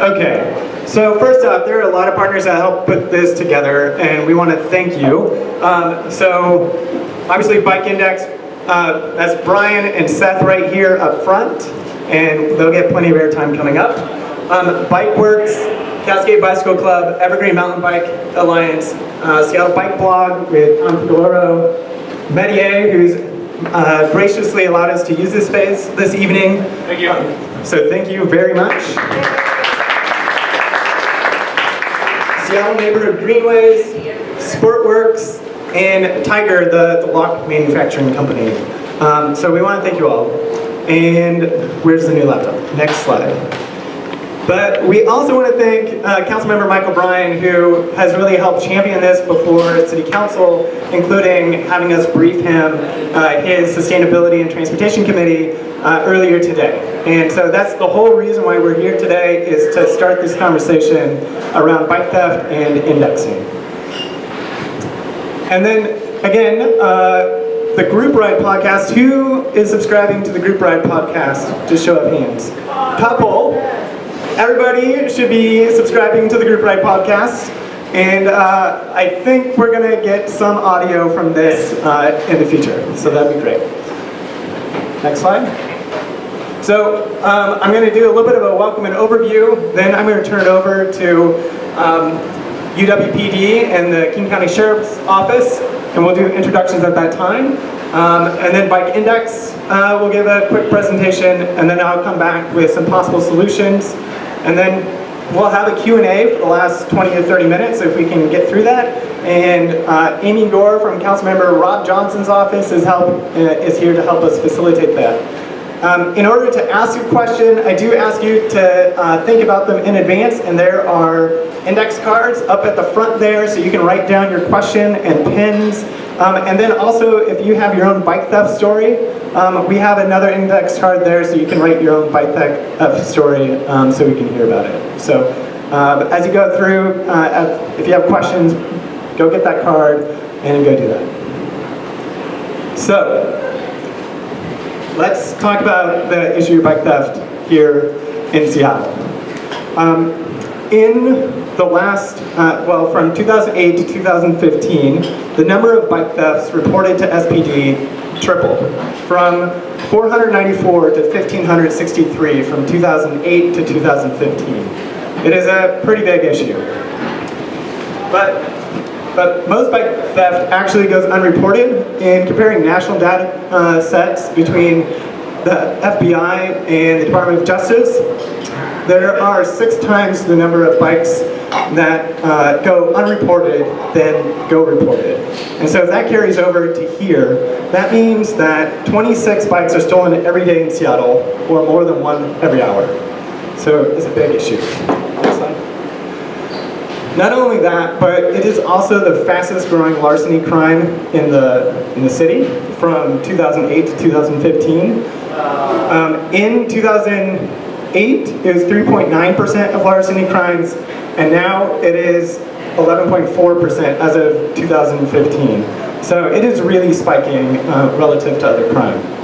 Okay, so first off, there are a lot of partners that helped put this together, and we want to thank you. Um, so, obviously, Bike Index, uh, that's Brian and Seth right here up front, and they'll get plenty of airtime coming up. Um, Bikeworks, Cascade Bicycle Club, Evergreen Mountain Bike Alliance, uh, Seattle Bike Blog with Tom Fucoloro, Metier, who's uh, graciously allowed us to use this space this evening. Thank you. So thank you very much. Seattle Neighborhood Greenways, Sportworks, and TiGr, the, the lock manufacturing company. Um, so we want to thank you all. And where's the new laptop? Next slide. But we also want to thank uh, Councilmember Mike O'Brien, who has really helped champion this before City Council, including having us brief him uh, his Sustainability and Transportation Committee uh, earlier today. And so that's the whole reason why we're here today, is to start this conversation around bike theft and indexing. And then, again, uh, the Group Ride podcast. Who is subscribing to the Group Ride podcast? Just show of hands. Couple. Everybody should be subscribing to the Group Ride podcast. And uh, I think we're going to get some audio from this uh, in the future. So that'd be great. Next slide. So um, I'm going to do a little bit of a welcome and overview. Then I'm going to turn it over to um, UWPD and the King County Sheriff's Office, and we'll do introductions at that time. Um, and then Bike Index uh, will give a quick presentation, and then I'll come back with some possible solutions. And then we'll have a Q&A for the last 20 to 30 minutes if we can get through that. And uh, Amy Gore from Councilmember Rob Johnson's office is, help, uh, is here to help us facilitate that. Um, in order to ask a question, I do ask you to uh, think about them in advance, and there are index cards up at the front there, so you can write down your question and pins. Um, and then also, if you have your own bike theft story, um, we have another index card there, so you can write your own bike theft story, um, so we can hear about it. So, uh, as you go through, uh, if you have questions, go get that card and go do that. So, let's talk about the issue of bike theft here in Seattle. Um, in the last, uh, well, from 2008 to 2015, the number of bike thefts reported to SPD tripled from 494 to 1,563 from 2008 to 2015. It is a pretty big issue. But but most bike theft actually goes unreported. In comparing national data uh, sets between the FBI and the Department of Justice, there are six times the number of bikes that uh, go unreported than go reported. And so if that carries over to here, that means that 26 bikes are stolen every day in Seattle, or more than one every hour. So it's a big issue. Not only that, but it is also the fastest growing larceny crime in the, in the city from 2008 to 2015. Um, in 2008, it was 3.9% of larceny crimes, and now it is 11.4% as of 2015. So it is really spiking uh, relative to other crime.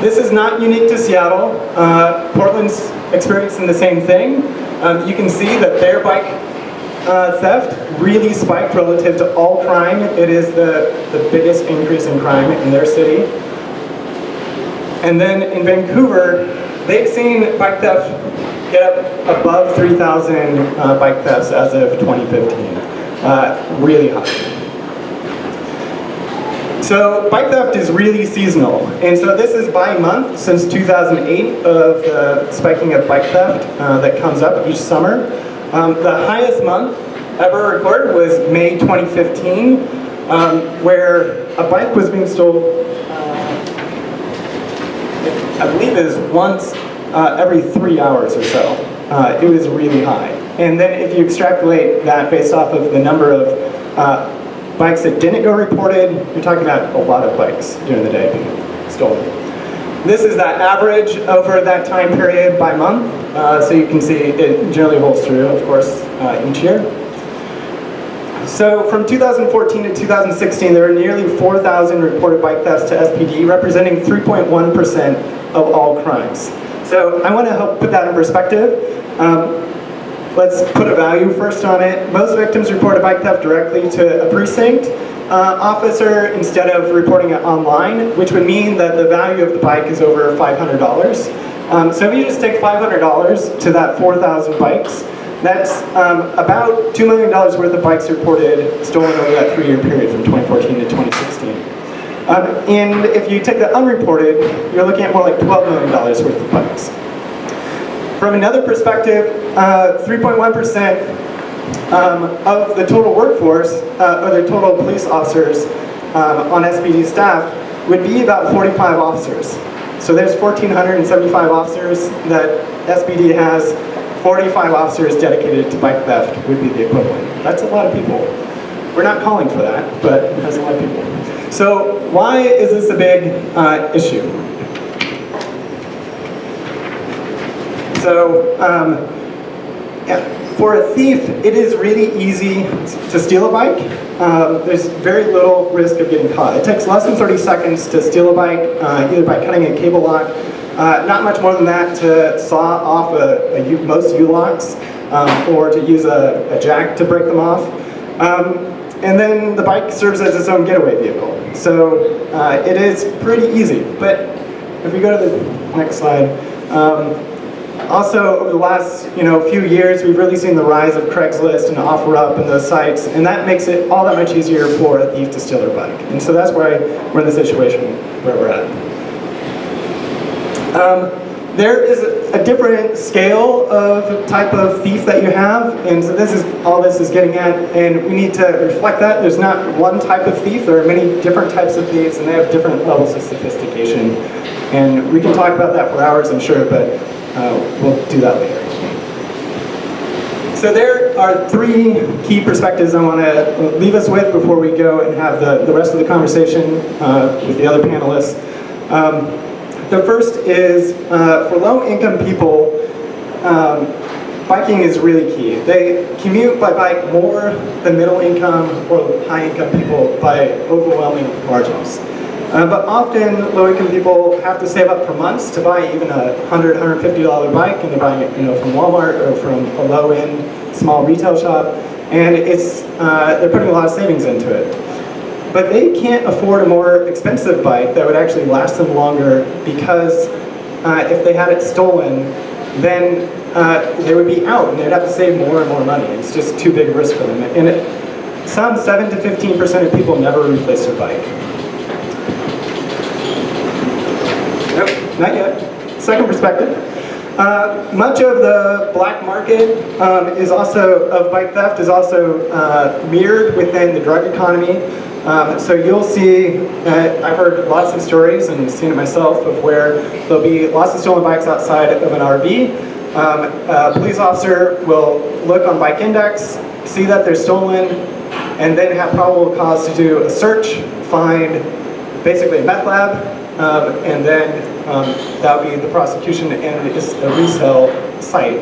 This is not unique to Seattle. Uh, Portland's experiencing the same thing. Um, you can see that their bike uh, theft really spiked relative to all crime. It is the, the biggest increase in crime in their city. And then in Vancouver, they've seen bike theft get up above 3,000 uh, bike thefts as of 2015. Uh, really high. So bike theft is really seasonal, and so this is by month since 2008 of the spiking of bike theft uh, that comes up each summer. Um, the highest month ever recorded was May 2015, um, where a bike was being stolen, uh, I believe it is once uh, every three hours or so. Uh, it was really high. And then if you extrapolate that based off of the number of uh, Bikes that didn't go reported, you're talking about a lot of bikes during the day being stolen. This is that average over that time period by month, uh, so you can see it generally holds true, of course, uh, each year. So from 2014 to 2016, there were nearly 4,000 reported bike thefts to SPD, representing 3.1% of all crimes. So I want to help put that in perspective. Um, let's put a value first on it. Most victims report a bike theft directly to a precinct uh, officer instead of reporting it online, which would mean that the value of the bike is over $500. Um, so if you just take $500 to that 4,000 bikes, that's um, about $2 million worth of bikes reported stolen over that three-year period from 2014 to 2016. Um, and if you take the unreported, you're looking at more like $12 million worth of bikes. From another perspective, 3.1% uh, um, of the total workforce, uh, or the total police officers um, on SPD staff would be about 45 officers. So there's 1,475 officers that SPD has 45 officers dedicated to bike theft would be the equivalent. That's a lot of people. We're not calling for that, but that's a lot of people. So why is this a big uh, issue? So um, for a thief, it is really easy to steal a bike. Um, there's very little risk of getting caught. It takes less than 30 seconds to steal a bike, uh, either by cutting a cable lock uh, not much more than that to saw off a, a U, most U-locks um, or to use a, a, jack to break them off. Um, and then the bike serves as its own getaway vehicle. So uh, it is pretty easy. But if we go to the next slide, um, also, over the last you know few years, we've really seen the rise of Craigslist and OfferUp and those sites, and that makes it all that much easier for a thief to steal their bike. And so that's why we're in the situation where we're at. Um, there is a different scale of type of thief that you have, and so this is all this is getting at, and we need to reflect that. There's not one type of thief, there are many different types of thieves, and they have different levels of sophistication. And we can talk about that for hours, I'm sure, but uh, we'll do that later. So there are three key perspectives I want to leave us with before we go and have the, the rest of the conversation uh, with the other panelists. Um, the first is uh, for low-income people, um, biking is really key. They commute by bike more than middle-income or high-income people by overwhelming margins. Uh, but often, low-income people have to save up for months to buy even a $100, $150 bike, and they're buying it you know, from Walmart or from a low-end small retail shop, and it's, uh, they're putting a lot of savings into it but they can't afford a more expensive bike that would actually last them longer because uh, if they had it stolen, then uh, they would be out and they'd have to save more and more money. It's just too big a risk for them. And it, some 7 to 15% of people never replace their bike. Nope, not yet. Second perspective. Uh, much of the black market um, is also of bike theft is also uh, mirrored within the drug economy. Um, so you'll see, uh, I've heard lots of stories and seen it myself of where there'll be lots of stolen bikes outside of an RV. Um, a police officer will look on Bike Index, see that they're stolen, and then have probable cause to do a search, find basically a meth lab, um, and then um, that would be the prosecution and a resale site.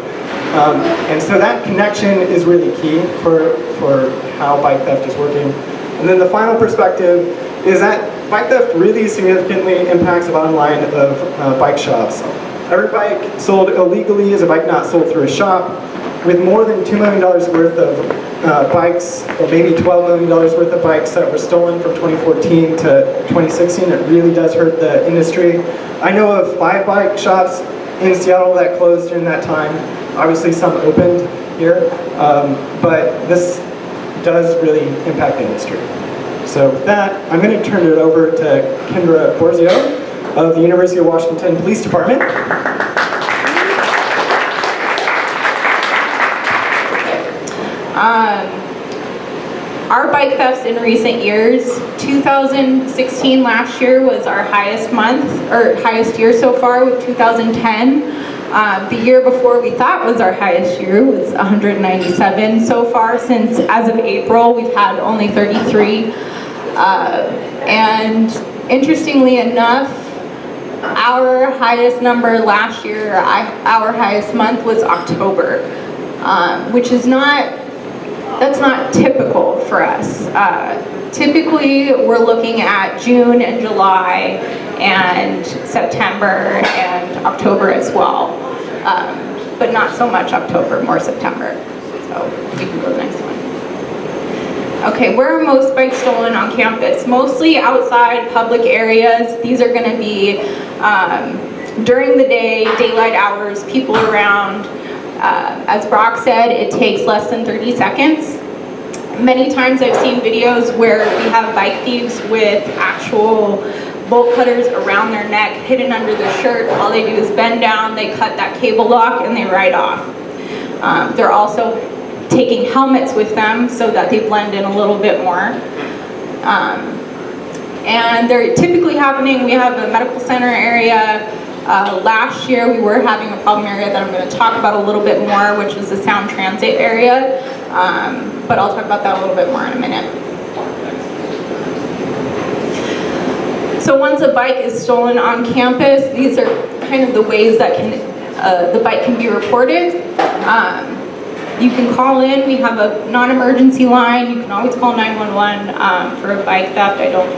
Um, and so that connection is really key for, for how bike theft is working. And then the final perspective is that bike theft really significantly impacts the bottom line of uh, bike shops. Every bike sold illegally is a bike not sold through a shop. With more than $2 million worth of uh, bikes, or maybe $12 million worth of bikes that were stolen from 2014 to 2016, it really does hurt the industry. I know of five bike shops in Seattle that closed during that time. Obviously some opened here, um, but this does really impact the industry. So with that, I'm going to turn it over to Kendra Borzio of the University of Washington Police Department. Um, our bike thefts in recent years, 2016 last year was our highest month, or highest year so far with 2010. Um, the year before we thought was our highest year was 197 so far since as of April we've had only 33 uh, and interestingly enough our highest number last year our highest month was October um, which is not that's not typical for us. Uh, typically, we're looking at June and July and September and October as well. Um, but not so much October, more September. So you can go to the next one. Okay, where are most bikes stolen on campus? Mostly outside public areas. These are going to be um, during the day, daylight hours, people around. Uh, as Brock said, it takes less than 30 seconds. Many times I've seen videos where we have bike thieves with actual bolt cutters around their neck, hidden under their shirt. All they do is bend down, they cut that cable lock, and they ride off. Um, they're also taking helmets with them so that they blend in a little bit more. Um, and they're typically happening, we have a medical center area. Uh, last year we were having a problem area that I'm going to talk about a little bit more, which is the Sound Transit area. Um, but I'll talk about that a little bit more in a minute. So once a bike is stolen on campus, these are kind of the ways that can uh, the bike can be reported. Um, you can call in, we have a non-emergency line, you can always call 911 um, for a bike theft. I don't,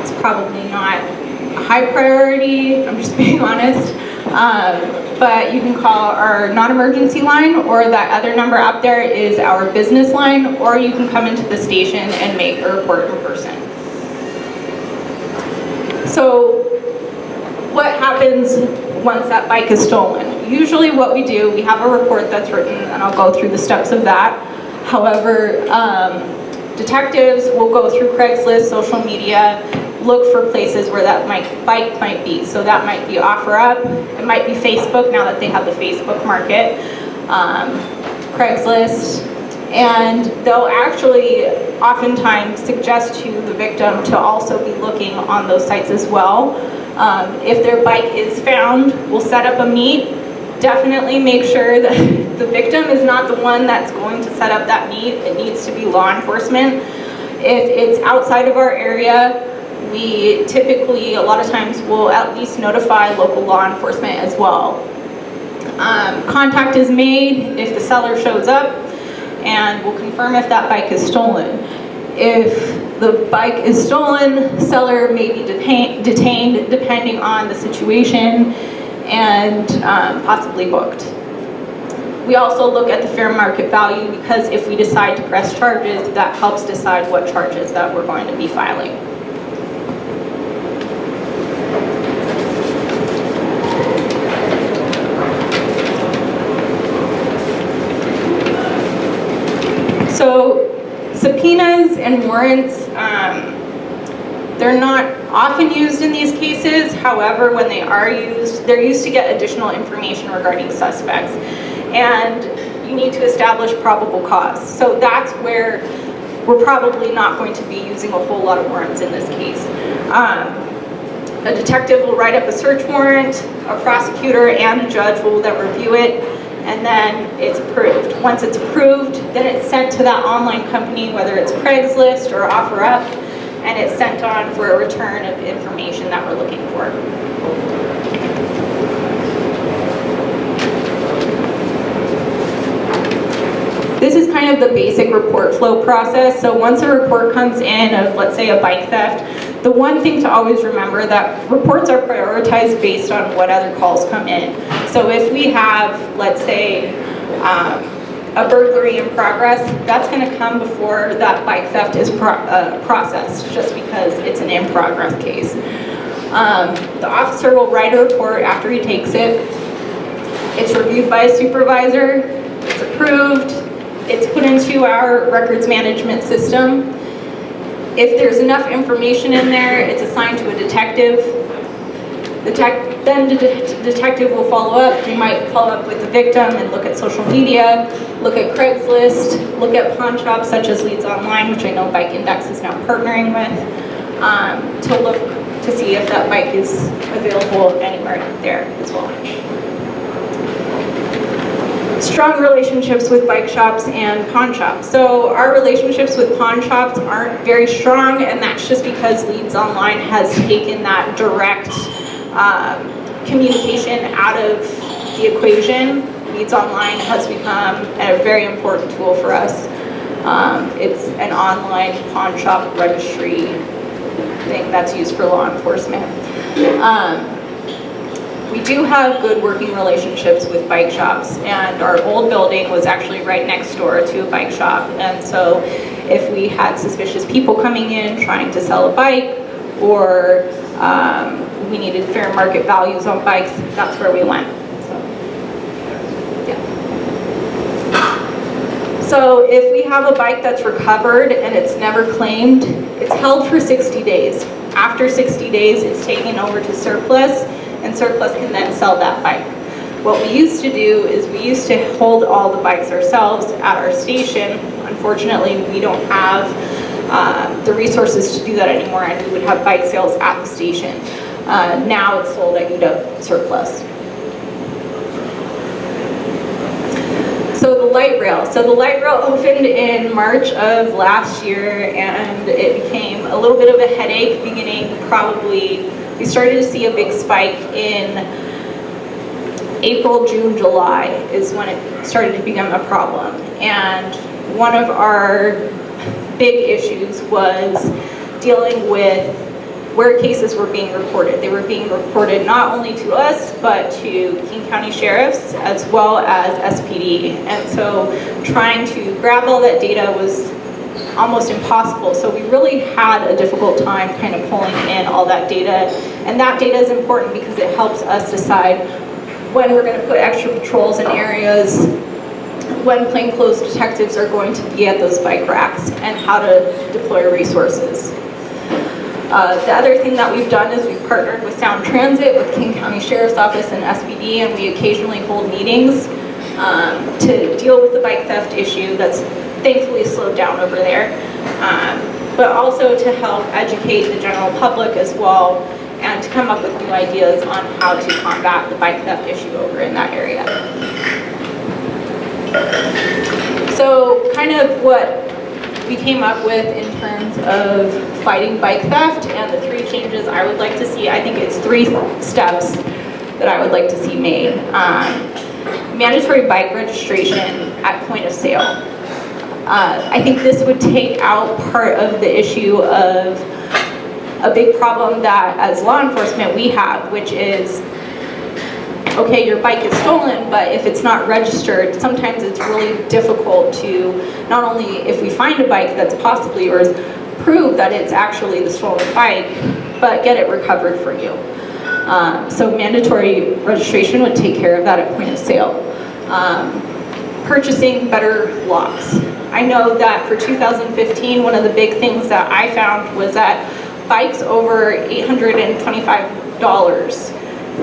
it's probably not a high priority, I'm just being honest. Um, but you can call our non-emergency line or that other number up there is our business line or you can come into the station and make a report in person. So what happens once that bike is stolen? Usually what we do, we have a report that's written and I'll go through the steps of that. However, um, detectives will go through Craigslist, social media, look for places where that might, bike might be. So that might be OfferUp, it might be Facebook now that they have the Facebook market, um, Craigslist, and they'll actually oftentimes suggest to the victim to also be looking on those sites as well. Um, if their bike is found, we'll set up a meet. Definitely make sure that the victim is not the one that's going to set up that meet. It needs to be law enforcement. If it's outside of our area, we typically, a lot of times, will at least notify local law enforcement as well. Um, contact is made if the seller shows up and we'll confirm if that bike is stolen. If the bike is stolen, seller may be detained, detained depending on the situation and um, possibly booked. We also look at the fair market value because if we decide to press charges, that helps decide what charges that we're going to be filing. So subpoenas and warrants, um, they're not often used in these cases. However, when they are used, they're used to get additional information regarding suspects. And you need to establish probable cause. So that's where we're probably not going to be using a whole lot of warrants in this case. Um, a detective will write up a search warrant, a prosecutor and a judge will then review it, and then it's approved. Once it's approved, then it's sent to that online company, whether it's Craigslist or OfferUp, and it's sent on for a return of information that we're looking for. This is kind of the basic report flow process. So once a report comes in of, let's say, a bike theft, the one thing to always remember that reports are prioritized based on what other calls come in. So if we have, let's say, um, a burglary in progress, that's going to come before that bike theft is pro uh, processed, just because it's an in progress case. Um, the officer will write a report after he takes it. It's reviewed by a supervisor, it's approved, it's put into our records management system. If there's enough information in there, it's assigned to a detective. The then the de detective will follow up. They might follow up with the victim and look at social media, look at Craigslist, look at pawn shops such as Leads Online, which I know Bike Index is now partnering with, um, to look to see if that bike is available anywhere there as well strong relationships with bike shops and pawn shops. So our relationships with pawn shops aren't very strong and that's just because Leads Online has taken that direct um, communication out of the equation. Leads Online has become a very important tool for us. Um, It's an online pawn shop registry thing that's used for law enforcement. Um, we do have good working relationships with bike shops and our old building was actually right next door to a bike shop and so if we had suspicious people coming in trying to sell a bike or um, we needed fair market values on bikes, that's where we went. So, yeah. So if we have a bike that's recovered and it's never claimed, it's held for 60 days. After 60 days, it's taken over to surplus and surplus can then sell that bike. What we used to do is we used to hold all the bikes ourselves at our station. Unfortunately, we don't have uh, the resources to do that anymore and we would have bike sales at the station. Uh, now it's sold at UW surplus. So the light rail. So the light rail opened in March of last year and it became a little bit of a headache beginning probably, we started to see a big spike in April, June, July is when it started to become a problem. And one of our big issues was dealing with where cases were being reported. They were being reported not only to us, but to King County Sheriffs as well as SPD. And so trying to grab all that data was almost impossible. So we really had a difficult time kind of pulling in all that data. And that data is important because it helps us decide when we're going to put extra patrols in areas, when plainclothes detectives are going to be at those bike racks, and how to deploy resources. Uh, the other thing that we've done is we've partnered with Sound Transit, with King County Sheriff's Office and SPD, and we occasionally hold meetings um, to deal with the bike theft issue that's thankfully slowed down over there, um, but also to help educate the general public as well and to come up with new ideas on how to combat the bike theft issue over in that area. So kind of what we came up with in terms of fighting bike theft and the three changes I would like to see. I think it's three steps that I would like to see made. Um, mandatory bike registration at point of sale. Uh, I think this would take out part of the issue of a big problem that as law enforcement we have, which is okay, your bike is stolen, but if it's not registered, sometimes it's really difficult to, not only if we find a bike that's possibly yours, prove that it's actually the stolen bike, but get it recovered for you. Um, so mandatory registration would take care of that at point of sale. Um, purchasing better locks. I know that for 2015, one of the big things that I found was that bikes over $825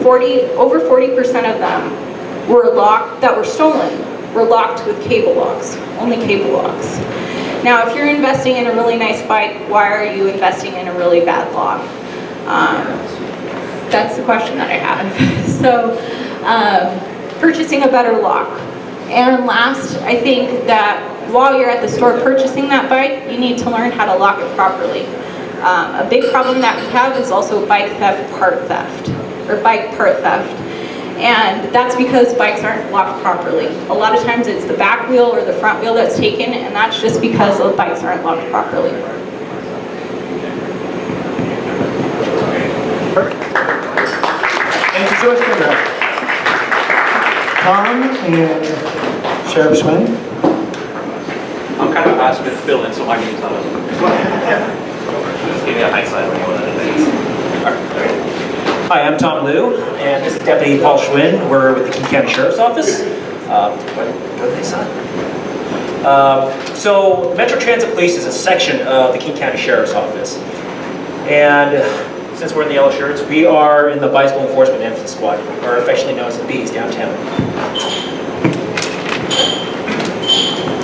40, over 40% of them were locked, that were stolen, were locked with cable locks, only cable locks. Now, if you're investing in a really nice bike, why are you investing in a really bad lock? Um, that's the question that I have. so, um, purchasing a better lock. And last, I think that while you're at the store purchasing that bike, you need to learn how to lock it properly. Um, a big problem that we have is also bike theft, part theft or bike part theft. And that's because bikes aren't locked properly. A lot of times it's the back wheel or the front wheel that's taken, and that's just because the bikes aren't locked properly. Thank you so much, Kendra. Tom and Sheriff Schwinn. I'm kind of asked to fill in, so I can tell them. Just give me a hindsight on one of the things. All right. Hi, I'm Tom Liu, and this is Deputy Paul Schwinn. We're with the King County Sheriff's Office. Uh, what, what did they say? Uh, so, Metro Transit Police is a section of the King County Sheriff's Office. And since we're in the yellow shirts, we are in the Bicycle Enforcement Amphibious Squad, or affectionately known as the Bees, downtown.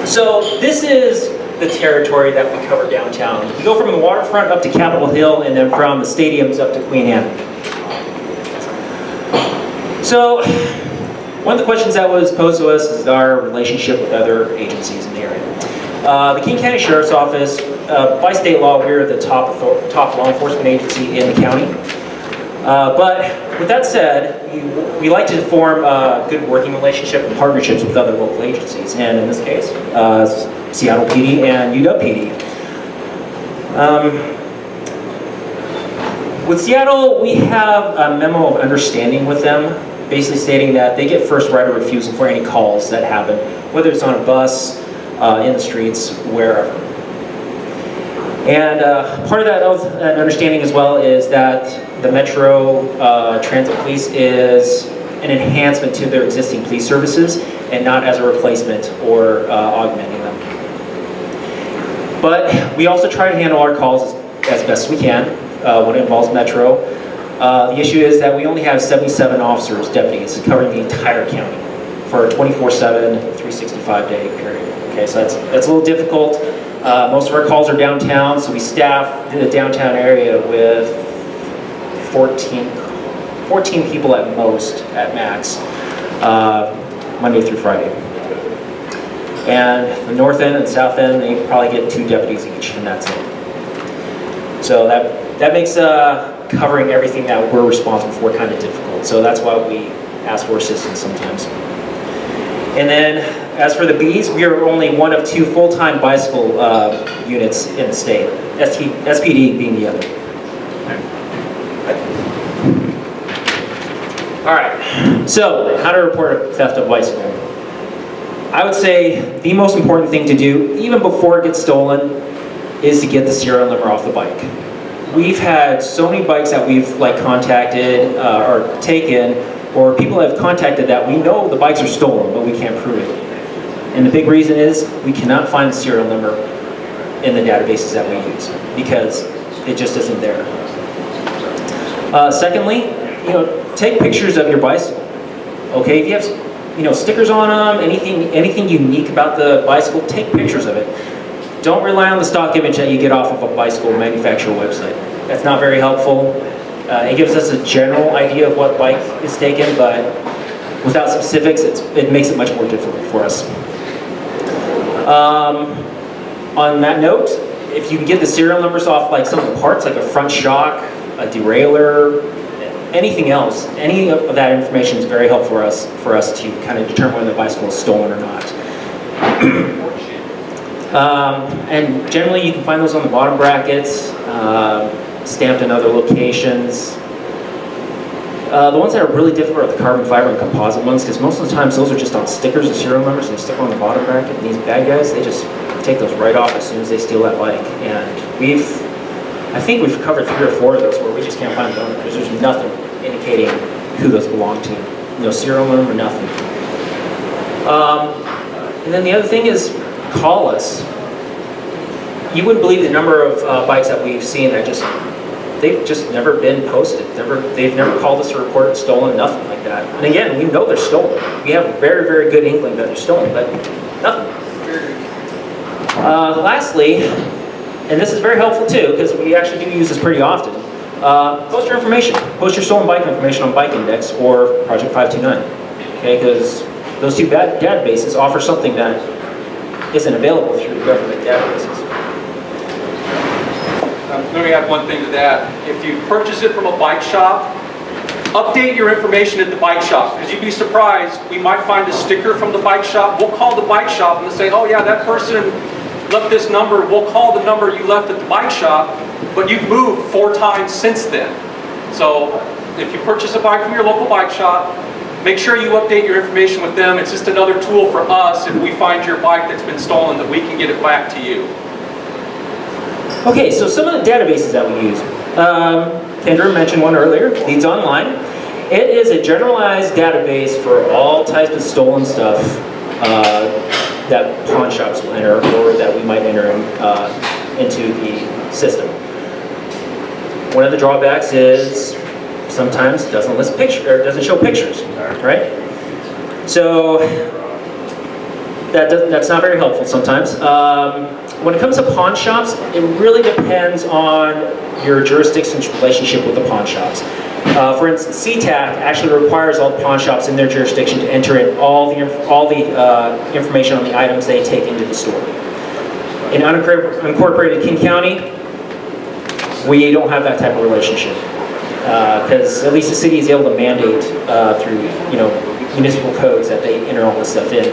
So, this is the territory that we cover downtown. We go from the waterfront up to Capitol Hill, and then from the stadiums up to Queen Anne. So, one of the questions that was posed to us is our relationship with other agencies in the area. Uh, the King County Sheriff's Office, uh, by state law, we're the top, top law enforcement agency in the county. Uh, but with that said, we, we like to form a good working relationship and partnerships with other local agencies, and in this case, uh, Seattle PD and UW PD. Um, with Seattle, we have a memo of understanding with them, basically stating that they get first right of refusal for any calls that happen, whether it's on a bus, uh, in the streets, wherever. And uh, part of that, understanding as well is that the Metro uh, Transit Police is an enhancement to their existing police services and not as a replacement or uh, augmenting them. But we also try to handle our calls as, as best we can uh, when it involves Metro. Uh, the issue is that we only have 77 officers, deputies, covering the entire county for a 24/7, 365 day period. Okay, so that's that's a little difficult. Uh, most of our calls are downtown, so we staff the downtown area with 14, 14 people at most, at max, uh, Monday through Friday. And the north end and south end, they probably get two deputies each, and that's it. So that, that makes uh, covering everything that we're responsible for kind of difficult. So that's why we ask for assistance sometimes. And then, as for the bees, we are only one of two full-time bicycle uh, units in the state, SP, SPD being the other. All right, so how to report a theft of bicycle. I would say the most important thing to do, even before it gets stolen, is to get the serial number off the bike. We've had so many bikes that we've like contacted uh, or taken, or people have contacted that we know the bikes are stolen, but we can't prove it. And the big reason is we cannot find the serial number in the databases that we use because it just isn't there. Uh, secondly, you know, take pictures of your bicycle. Okay, if you have, you know, stickers on them, anything, anything unique about the bicycle, take pictures of it. Don't rely on the stock image that you get off of a bicycle manufacturer website. That's not very helpful. Uh, it gives us a general idea of what bike is taken, but without specifics, it makes it much more difficult for us. Um, on that note, if you can get the serial numbers off like some of the parts, like a front shock, a derailleur, anything else, any of that information is very helpful for us, for us to kind of determine whether the bicycle is stolen or not. um, and generally you can find those on the bottom brackets, uh, stamped in other locations. Uh, the ones that are really difficult are the carbon fiber and composite ones, because most of the times those are just on stickers and serial numbers, and they stick on the bottom bracket. And these bad guys, they just take those right off as soon as they steal that bike. And we've, I think we've covered three or four of those where we just can't find the owner, because there's nothing indicating who those belong to. No serial number, nothing. Um, and then the other thing is, call us. You wouldn't believe the number of uh, bikes that we've seen that just they've just never been posted. Never, they've never called us to report stolen, nothing like that. And again, we know they're stolen. We have a very, very good inkling that they're stolen, but nothing. Uh, lastly, and this is very helpful too, because we actually do use this pretty often, uh, post your information. Post your stolen bike information on Bike Index or Project 529. Okay, because those two databases offer something that isn't available through government databases. Um, let me add one thing to that. If you purchase it from a bike shop, update your information at the bike shop because you'd be surprised. We might find a sticker from the bike shop. We'll call the bike shop and say, oh yeah, that person left this number. We'll call the number you left at the bike shop, but you've moved four times since then. So if you purchase a bike from your local bike shop, make sure you update your information with them. It's just another tool for us if we find your bike that's been stolen that we can get it back to you. Okay, so some of the databases that we use. Um, Kendra mentioned one earlier, Leads Online. It is a generalized database for all types of stolen stuff uh, that pawn shops will enter or that we might enter in, uh, into the system. One of the drawbacks is sometimes doesn't list picture or doesn't show pictures, right? So that that's not very helpful sometimes. Um, when it comes to pawn shops, it really depends on your jurisdiction's relationship with the pawn shops. Uh, for instance, SeaTac actually requires all the pawn shops in their jurisdiction to enter in all the, all the uh, information on the items they take into the store. In unincorporated King County, we don't have that type of relationship. because at least the city is able to mandate uh, through, you know, municipal codes that they enter all this stuff in.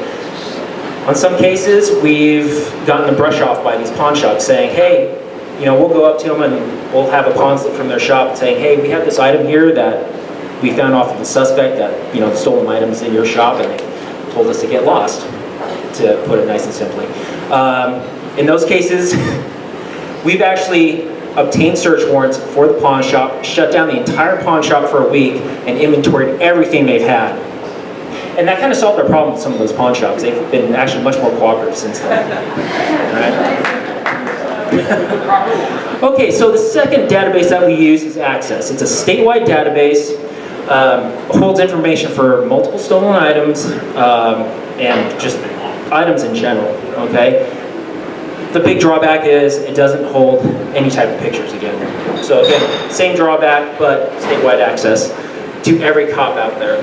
On some cases, we've gotten the brush off by these pawn shops saying, hey, you know, we'll go up to them and we'll have a pawn slip from their shop saying, hey, we have this item here that we found off of the suspect that, you know, the stolen items in your shop and they told us to get lost, to put it nice and simply. Um, in those cases, we've actually obtained search warrants for the pawn shop, shut down the entire pawn shop for a week, and inventoried everything they've had. And that kind of solved our problem with some of those pawn shops. They've been actually much more cooperative since then. Right? Okay, so the second database that we use is Access. It's a statewide database, um, holds information for multiple stolen items, um, and just items in general, okay? The big drawback is it doesn't hold any type of pictures again. So again, same drawback, but statewide access to every cop out there.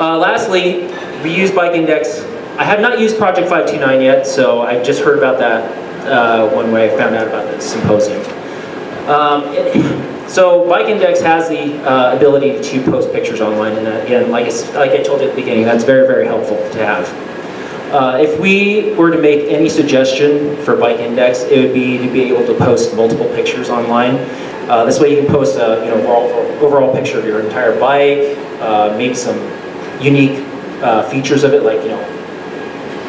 Uh, lastly, we use Bike Index. I have not used Project 529 yet, so I just heard about that uh, one way I found out about this symposium. Um, so Bike Index has the uh, ability to post pictures online, and again, like I, like I told you at the beginning, that's very, very helpful to have. Uh, if we were to make any suggestion for Bike Index, it would be to be able to post multiple pictures online. Uh, this way you can post a you know, overall, overall picture of your entire bike, uh, maybe some unique uh, features of it, like you know,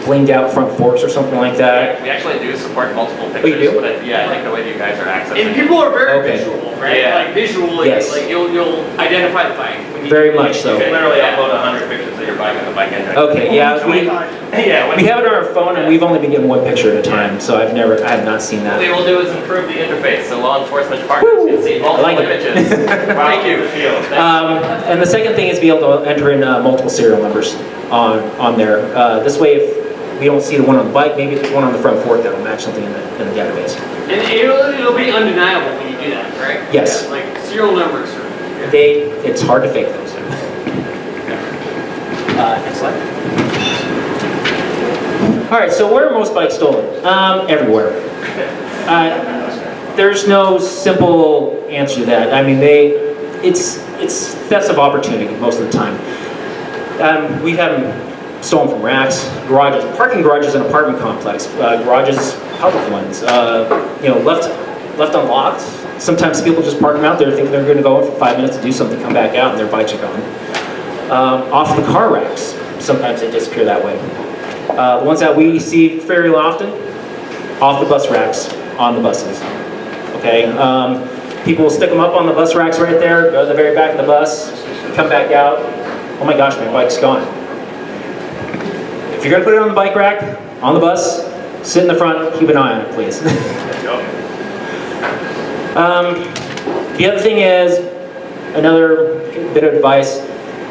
blinged out front forks or something like that. We actually do support multiple Oh, you do? but I- yeah, I think the way you guys are accessing. And people are very Okay. visual, right? Yeah. Like visually, Yes. like you'll you'll identify the bike. When you- Very much so. You can literally upload hundred pictures of your bike on the bike index. Okay, yeah, we, Yeah. we have it on our phone and we've only been getting one picture at a time, so I've never, I have not seen that. What we will do is improve the interface, so law enforcement partners can see multiple like it. images. Thank you. Um, and the second thing is be able to enter in uh, multiple serial numbers on, on there. Uh, this way, if we don't see the one on the bike, maybe there's one on the front fork that'll match something in the, in the database. And it'll, it'll be undeniable when you do that, right? Yes. Like serial numbers. They, it's hard to fake those. Uh, next slide. All right, so where are most bikes stolen? Um, everywhere. Uh, there's no simple answer to that. I mean, they, it's, it's thefts of opportunity most of the time. Um, we have them stolen from racks, garages, parking garages in apartment complex, uh, garages, public ones, uh, you know, left, left unlocked. Sometimes people just park them out there thinking they're gonna go in for five minutes to do something, come back out and their bikes are gone. Um, off the car racks, sometimes they disappear that way. Uh, the ones that we see fairly often, off the bus racks, on the buses. Okay, um, people will stick them up on the bus racks right there, go to the very back of the bus, come back out. Oh my gosh, my bike's gone. If you're gonna put it on the bike rack, on the bus, sit in the front, keep an eye on it, please. um, the other thing is, another bit of advice,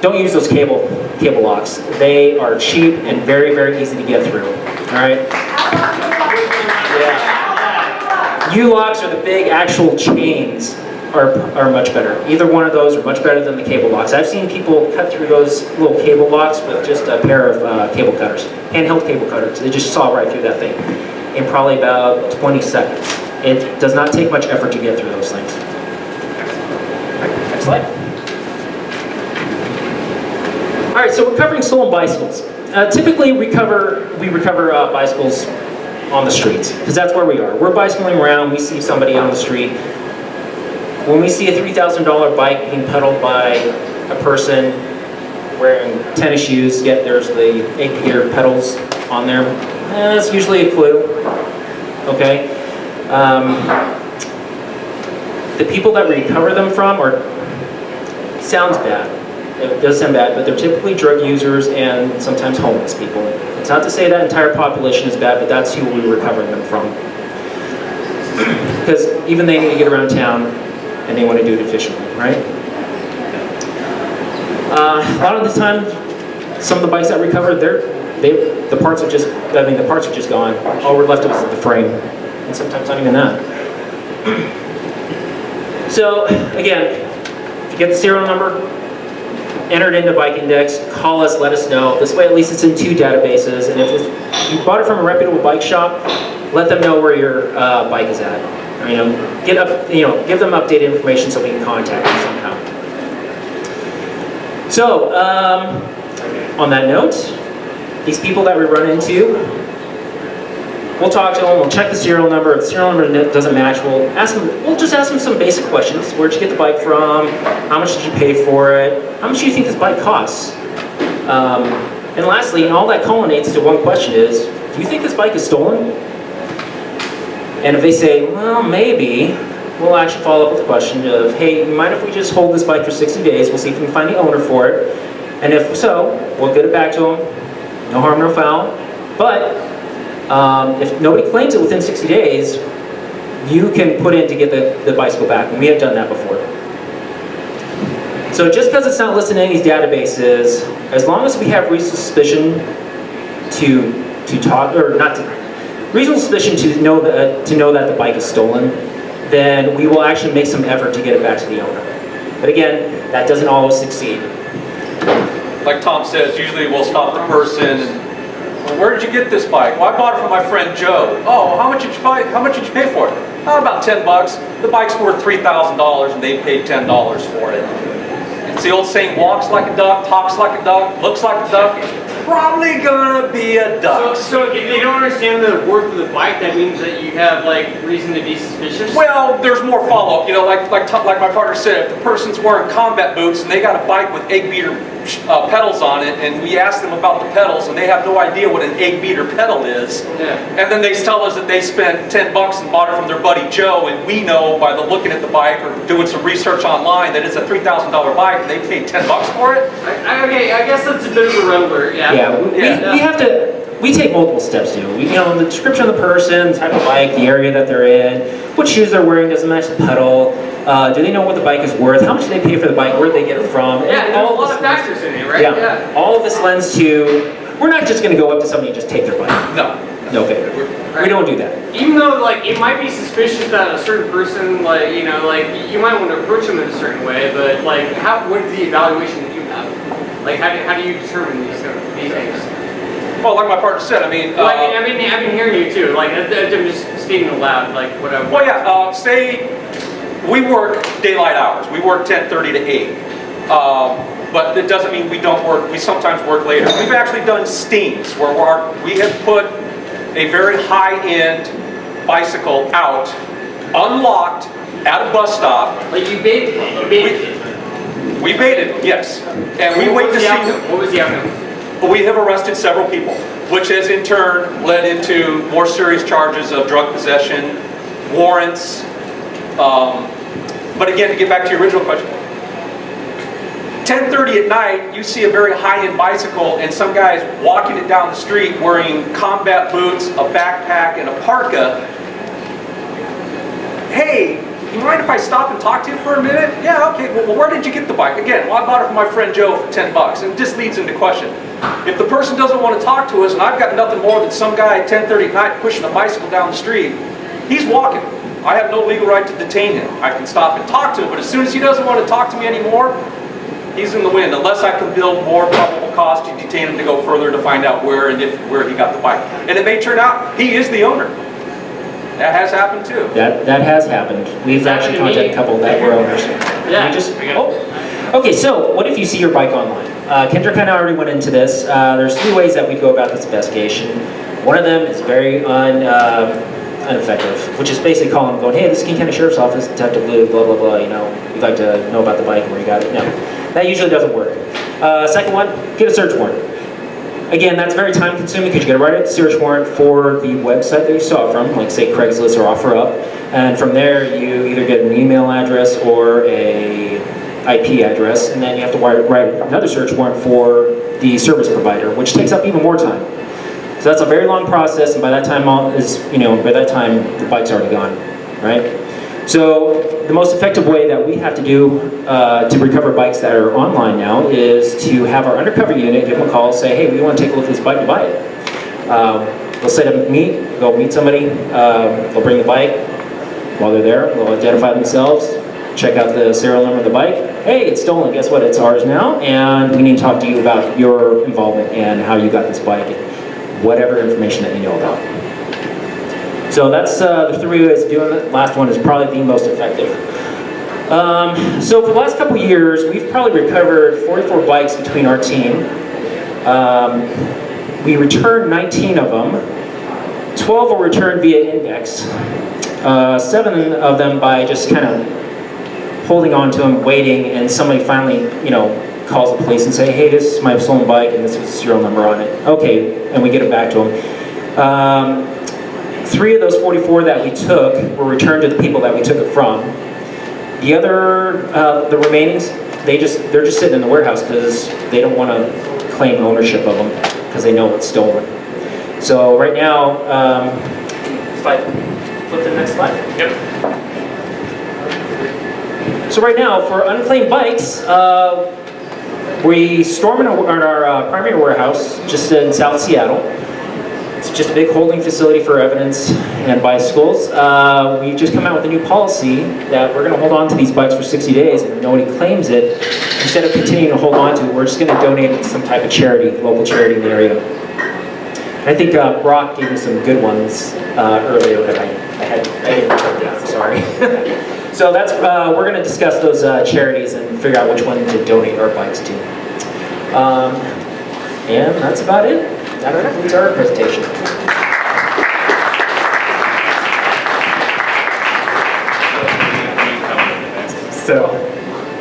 don't use those cable cable locks. They are cheap and very, very easy to get through. All right. U-locks are the big actual chains are, are much better. Either one of those are much better than the cable locks. I've seen people cut through those little cable locks with just a pair of uh, cable cutters, handheld cable cutters. They just saw right through that thing in probably about 20 seconds. It does not take much effort to get through those things. Next slide. All right, so we're covering stolen bicycles. Uh, typically, we cover we recover uh, bicycles on the streets because that's where we are. We're bicycling around. We see somebody on the street. When we see a three thousand dollar bike being pedaled by a person wearing tennis shoes, yet there's the eight gear pedals on there, eh, that's usually a clue. Okay. Um, the people that recover them from are sounds bad. It does sound bad, but they're typically drug users and sometimes homeless people. It's not to say that entire population is bad, but that's who we're recovering them from. Because even they need to get around town and they want to do it efficiently, right? Uh, a lot of the time, some of the bikes that recover, they're, they, the parts are just, I mean, the parts are just gone. All we're left with is the frame, and sometimes not even that. So, again, if you get the serial number, enter it into Bike Index, call us, let us know. This way at least it's in two databases, and if, you bought it from a reputable bike shop, let them know where your uh, bike is at, you know, get up, you know, give them updated information so we can contact them somehow. So, um, on that note, these people that we run into, we'll talk to them, we'll check the serial number. If the serial number doesn't match, we'll ask them, we'll just ask them some basic questions. Where'd you get the bike from? How much did you pay for it? How much do you think this bike costs? Um, and lastly, and all that culminates to one question is, do you think this bike is stolen? And if they say, well, maybe, we'll actually follow up with a question of, hey, mind if we just hold this bike for 60 days? We'll see if we can find the owner for it. And if so, we'll get it back to them. No harm, no foul. But um, if nobody claims it within 60 days, you can put in to get the, the bicycle back. And we have done that before. So just because it's not listed in any these databases, as long as we have reasonable suspicion to to talk or not to reasonable suspicion to know that to know that the bike is stolen, then we will actually make some effort to get it back to the owner. But again, that doesn't always succeed. Like Tom says, usually we'll stop the person and, "Well, where did you get this bike? Well, I bought it from my friend Joe. Oh, how much did you buy, how much did you pay for it? Oh, about 10 bucks. The bike's worth $3,000 and they paid $10 for it. It's the old saying, walks like a duck, talks like a duck, looks like a duck, probably gonna be a duck. so if they don't understand the worth of the bike, that means that you have like reason to be suspicious? Well, there's more follow-up, you know, like, like, like my partner said, if the person's wearing combat boots and they got a bike with egg beater uh, pedals on it, and we ask them about the pedals, and they have no idea what an egg beater pedal is, Yeah. and then they tell us that they spent 10 bucks and bought it from their buddy Joe, and we know by the looking at the bike or doing some research online that it's a $3,000 bike, and they paid 10 bucks for it, I, I- okay, I guess that's a bit of a red alert, yeah. Yeah, we, Yeah. we have to, we take multiple steps to. We, you know, the description of the person, the type of bike, the area that they're in, what shoes they're wearing, does it match the pedal, uh, do they know what the bike is worth, how much do they pay for the bike, where did they get it from? Yeah, And there's a all lot this of lends- factors in it, right? Yeah, all of this lends to, we're not just gonna go up to somebody and just take their bike. no. No, okay, we don't do that. Even though, like, it might be suspicious that a certain person, like, you know, like, you might want to approach them in a certain way, but, like, how, what is the evaluation that you have? Like, how do, how do you determine these, these things? Well, like my partner said, I mean, Well, I mean, uh, I mean, I've been hearing you too, like, I'm just stating aloud, like, what I. Well, yeah, uh, say we work daylight hours. We work 10:30 to 8. Um, but it doesn't mean we don't work, we sometimes work later. We've actually done stings where we have put a very high-end bicycle out, unlocked, at a bus stop. Like, you baited it, you baited it. We baited, yes. And we What wait to see. outcome? What was the outcome? But we have arrested several people, which has in turn led into more serious charges of drug possession, warrants. Um, But again, to get back to your original question, 10:30 at night, you see a very high-end bicycle and some guy's walking it down the street wearing combat boots, a backpack, and a parka. Hey, you mind if I stop and talk to you for a minute? Yeah, okay, well, where did you get the bike? Again, well, I bought it from my friend Joe for 10 bucks, and this leads into question. If the person doesn't want to talk to us, and I've got nothing more than some guy at 10:30 at night pushing a bicycle down the street, he's walking. I have no legal right to detain him. I can stop and talk to him, but as soon as he doesn't want to talk to me anymore, he's in the wind, unless I can build more probable cause to detain him to go further to find out where and if, where he got the bike. And it may turn out he is the owner. That has happened too. That, that has happened. We've It's actually contacted a couple that were owners. Yeah, We just, I got it. oh. Okay, so what if you see your bike online? Uh, Kendra kind of already went into this. Uh, there's three ways that we go about this investigation. One of them is very un, uh, ineffective, which is basically calling going, hey, this is King County Sheriff's Office, Detective Lou, blah, blah, blah, you know, we'd like to know about the bike and where you got it. No, that usually doesn't work. Uh, second one, get a search warrant. Again, that's very time consuming because you gotta write a search warrant for the website that you saw from, like say Craigslist or OfferUp. And from there, you either get an email address or a IP address, and then you have to write another search warrant for the service provider, which takes up even more time. So that's a very long process, and by that time, all is you know, by that time, the bike's already gone, right? So the most effective way that we have to do uh, to recover bikes that are online now is to have our undercover unit give them a call, say, hey, we want to take a look at this bike to buy it. Um, they'll set up a meet, go meet somebody, um, they'll bring the bike. While they're there, they'll identify themselves, check out the serial number of the bike. Hey, it's stolen. Guess what? It's ours now, and we need to talk to you about your involvement and how you got this bike, whatever information that you know about. So that's uh, the three ways of doing it. Last one is probably the most effective. Um, so for the last couple years, we've probably recovered 44 bikes between our team. Um, we returned 19 of them. 12 were returned via index. Uh, seven of them by just kind of holding on to them, waiting, and somebody finally, you know, calls the police and say, hey, this is my stolen bike and this is the serial number on it. Okay, and we get it back to them. Um, three of those 44 that we took were returned to the people that we took it from. The other, uh, the remainings, they just, they're just sitting in the warehouse because they don't want to claim ownership of them because they know it's stolen. So right now, um, I flip to the next slide. Yep. So right now, for unclaimed bikes, uh, we in, a, in our uh, primary warehouse just in South Seattle. It's just a big holding facility for evidence and bicycles. Uh, we've just come out with a new policy that we're going to hold on to these bikes for 60 days, and if nobody claims it, instead of continuing to hold on to it, we're just going to donate it to some type of charity, local charity in the area. I think uh, Brock gave me some good ones uh, earlier that I, I had. I didn't write down. Sorry. so that's uh, we're going to discuss those uh, charities and figure out which one to donate our bikes to. Um, and that's about it. That concludes our presentation. So,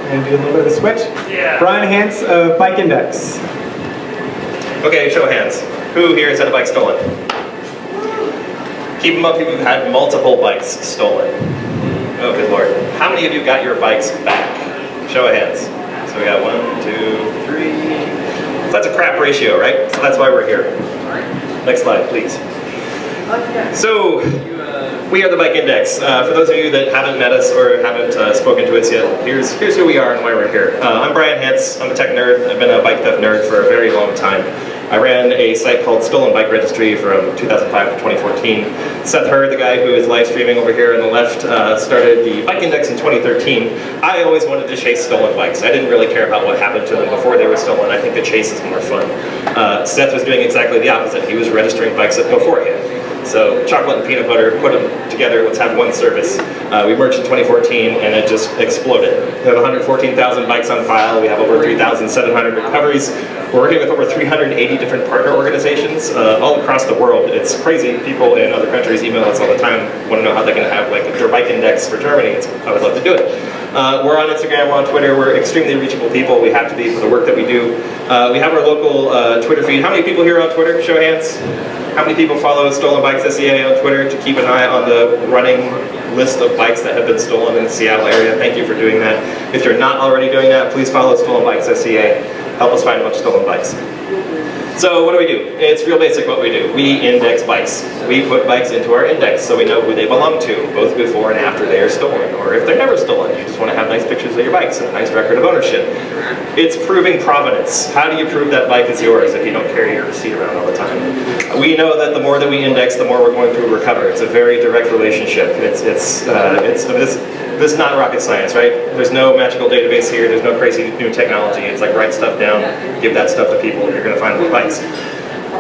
and do a little bit of a switch. Yeah. Bryan Hance of Bike Index. Okay, show of hands. Who here has had a bike stolen? Keep them up if you've had multiple bikes stolen. Oh, good lord. How many of you got your bikes back? Show of hands. So we got one, two, three. So that's a crap ratio, right? So that's why we're here. Next slide, please. So, we are the Bike Index. Uh, for those of you that haven't met us or haven't uh, spoken to us yet, here's, here's who we are and why we're here. Uh, I'm Bryan Hance. I'm a tech nerd. I've been a bike theft nerd for a very long time. I ran a site called Stolen Bike Registry from 2005 to 2014. Seth Herr, the guy who is live streaming over here on the left, uh, started the Bike Index in 2013. I always wanted to chase stolen bikes. I didn't really care about what happened to them before they were stolen. I think the chase is more fun. Uh, Seth was doing exactly the opposite. He was registering bikes beforehand. So chocolate and peanut butter, put them together, let's have one service. Uh, we merged in 2014 and it just exploded. We have 114,000 bikes on file, we have over 3,700 recoveries. We're working with over 380 different partner organizations uh, all across the world. It's crazy, people in other countries email us all the time, want to know how they can have like a bike index for Germany. It's, I would love to do it. Uh, we're on Instagram, we're on Twitter, we're extremely reachable people. We have to be for the work that we do. Uh, we have our local uh, Twitter feed. How many people here on Twitter? Show hands. How many people follow Stolen Bikes SEA on Twitter to keep an eye on the running list of bikes that have been stolen in the Seattle area? Thank you for doing that. If you're not already doing that, please follow Stolen Bikes SEA. Help us find a bunch of stolen bikes. So what do we do? It's real basic what we do. We index bikes. We put bikes into our index so we know who they belong to, both before and after they are stolen, or if they're never stolen. You just want to have nice pictures of your bikes and a nice record of ownership. It's proving provenance. How do you prove that bike is yours if you don't carry your receipt around all the time? We know that the more that we index, the more we're going to recover. It's a very direct relationship. It's, it's, uh, it's, this, this is not rocket science, right? There's no magical database here. There's no crazy new technology. It's like write stuff down, give that stuff to people, and you're going to find more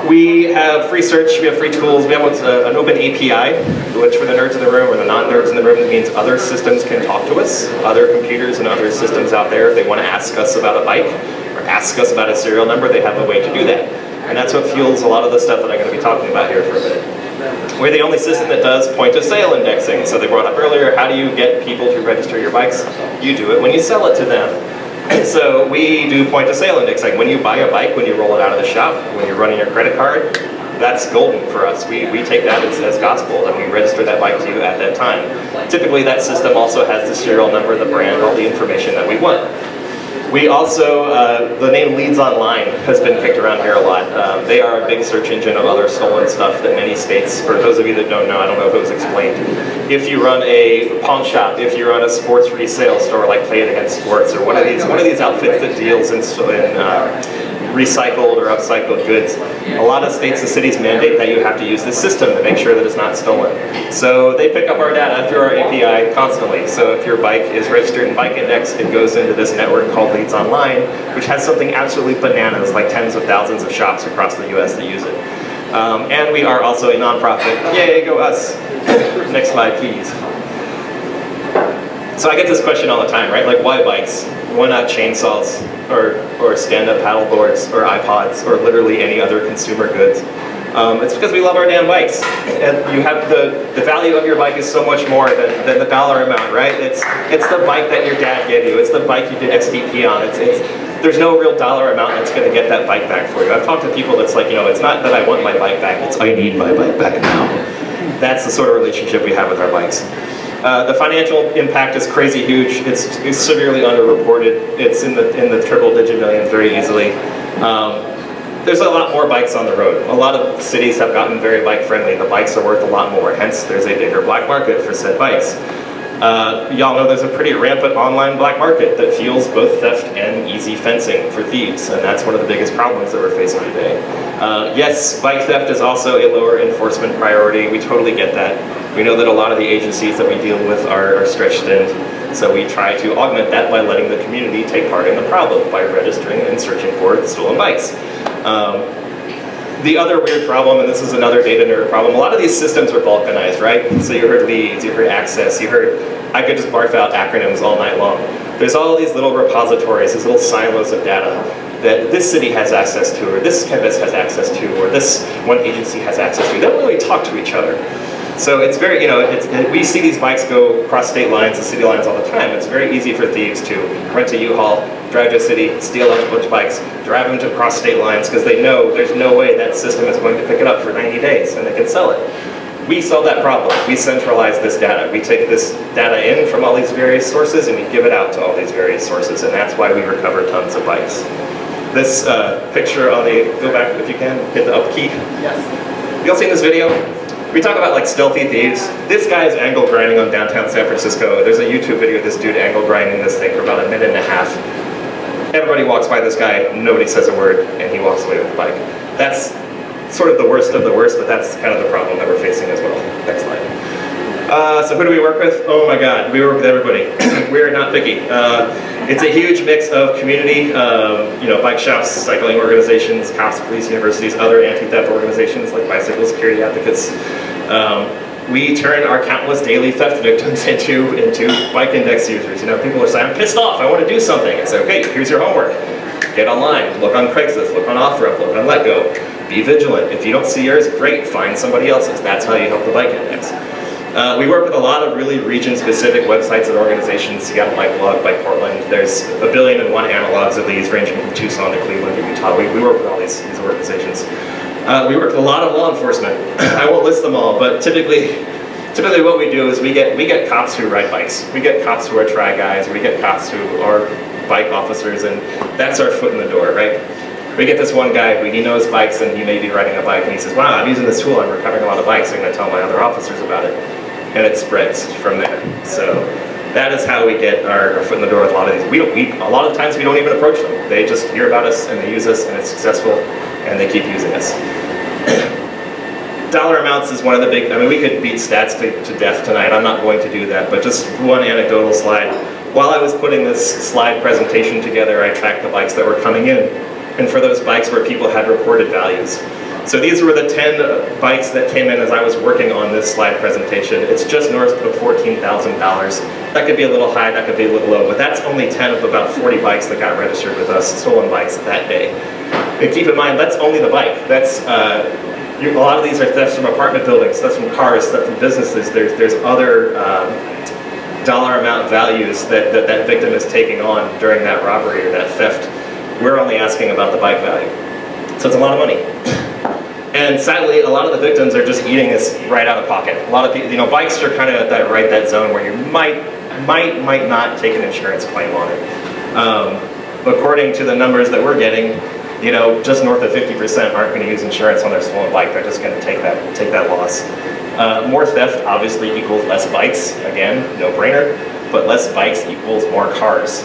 We have free search, we have free tools, we have what's a, an open API, which for the nerds in the room or the non-nerds in the room, means other systems can talk to us, other computers and other systems out there, if they want to ask us about a bike or ask us about a serial number, they have a way to do that. And that's what fuels a lot of the stuff that I'm going to be talking about here for a minute. We're the only system that does point of sale indexing. So they brought up earlier, how do you get people to register your bikes? You do it when you sell it to them. So we do point of sale indexing. When you buy a bike, when you roll it out of the shop, when you're running your credit card, that's golden for us. We, we take that as, as gospel and we register that bike to you at that time. Typically that system also has the serial number, the brand, all the information that we want. We also, uh, the name Leads Online has been kicked around here a lot. Um, they are a big search engine of other stolen stuff that many states, for those of you that don't know, I don't know if it was explained. If you run a pawn shop, if you run a sports resale store like Play It Again Sports, or one of these, one of these outfits that deals in, in uh, recycled or upcycled goods. A lot of states and cities mandate that you have to use this system to make sure that it's not stolen. So they pick up our data through our API constantly. So if your bike is registered in Bike Index, it goes into this network called Leads Online, which has something absolutely bananas, like tens of thousands of shops across the US that use it. Um, and we are also a nonprofit. Yay, go us. Next slide, please. So I get this question all the time, right? Like, why bikes? Why not chainsaws or, or stand-up paddle boards or iPods or literally any other consumer goods? Um, it's because we love our damn bikes. And you have the, the value of your bike is so much more than, than the dollar amount, right? It's, it's the bike that your dad gave you. It's the bike you did STP on. It's, it's, there's no real dollar amount that's going to get that bike back for you. I've talked to people that's like, you know, it's not that I want my bike back, it's I need my bike back now. That's the sort of relationship we have with our bikes. Uh, the financial impact is crazy huge. It's, it's severely underreported. It's in the in the triple digit millions very easily. Um, there's a lot more bikes on the road. A lot of cities have gotten very bike friendly. The bikes are worth a lot more. Hence, there's a bigger black market for said bikes. Uh, y'all know there's a pretty rampant online black market that fuels both theft and easy fencing for thieves, and that's one of the biggest problems that we're facing today. Uh, yes, bike theft is also a lower enforcement priority. We totally get that. We know that a lot of the agencies that we deal with are, are stretched thin, so we try to augment that by letting the community take part in the problem by registering and searching for stolen bikes. Um, the other weird problem, and this is another data nerd problem, a lot of these systems are balkanized, right? So you heard leads, you heard access, you heard, I could just barf out acronyms all night long. There's all these little repositories, these little silos of data that this city has access to, or this campus has access to, or this one agency has access to. They don't really talk to each other. So it's very, you know, it's, we see these bikes go across state lines and city lines all the time. It's very easy for thieves to rent a U-Haul, drive to a city, steal a bunch of bikes, drive them to cross state lines because they know there's no way that system is going to pick it up for 90 days and they can sell it. We solve that problem. We centralize this data. We take this data in from all these various sources and we give it out to all these various sources and that's why we recover tons of bikes. This uh, picture on the, go back if you can, hit the up key. Yes. You all seen this video? We talk about like stealthy thieves. This guy is angle grinding on downtown San Francisco. There's a YouTube video of this dude angle grinding this thing for about a minute and a half. Everybody walks by this guy, nobody says a word, and he walks away with the bike. That's sort of the worst of the worst, but that's kind of the problem that we're facing as well. Next slide. Uh, so who do we work with? Oh my god, we work with everybody. we are not picky. Uh, it's a huge mix of community, um, you know, bike shops, cycling organizations, cops, police, universities, other anti-theft organizations like bicycle security advocates. Um, we turn our countless daily theft victims into, into bike index users. You know, people are saying, I'm pissed off, I want to do something. I say, okay, here's your homework. Get online, look on Craigslist, look on OfferUp, look on LetGo. Be vigilant. If you don't see yours, great, find somebody else's. That's how you help the bike index. Uh, we work with a lot of really region-specific websites and organizations. Seattle Bike Blog, by Portland. There's a billion and one analogs of these, ranging from Tucson to Cleveland to Utah. We, we work with all these, these organizations. Uh, we work with a lot of law enforcement. I won't list them all, but typically, typically what we do is we get we get cops who ride bikes. We get cops who are try guys. We get cops who are bike officers, and that's our foot in the door, right? We get this one guy he knows bikes and he may be riding a bike and he says, wow, I'm using this tool, I'm recovering a lot of bikes, I'm going to tell my other officers about it and it spreads from there. So that is how we get our, our, foot in the door with a lot of these. We don't, we, a lot of times we don't even approach them. They just hear about us and they use us and it's successful and they keep using us. Dollar amounts is one of the big, I mean we could beat stats to, to death tonight, I'm not going to do that, but just one anecdotal slide. While I was putting this slide presentation together, I tracked the bikes that were coming in. And for those bikes where people had reported values, so these were the 10 bikes that came in as I was working on this slide presentation. It's just north of $14,000. That could be a little high, that could be a little low, but that's only 10 of about 40 bikes that got registered with us, stolen bikes that day. And keep in mind, that's only the bike. That's uh, a lot of these are thefts from apartment buildings, thefts from cars, thefts from businesses. There's, there's other um, dollar amount values that, that that victim is taking on during that robbery or that theft. We're only asking about the bike value. So it's a lot of money. And sadly, a lot of the victims are just eating this right out of pocket. A lot of people, you know, bikes are kind of at that right that zone where you might, might, might not take an insurance claim on it. Um, according to the numbers that we're getting, you know, just north of 50% aren't going to use insurance on their stolen bike. They're just going to take that, take that loss. Uh, more theft obviously equals less bikes. Again, no brainer. But less bikes equals more cars.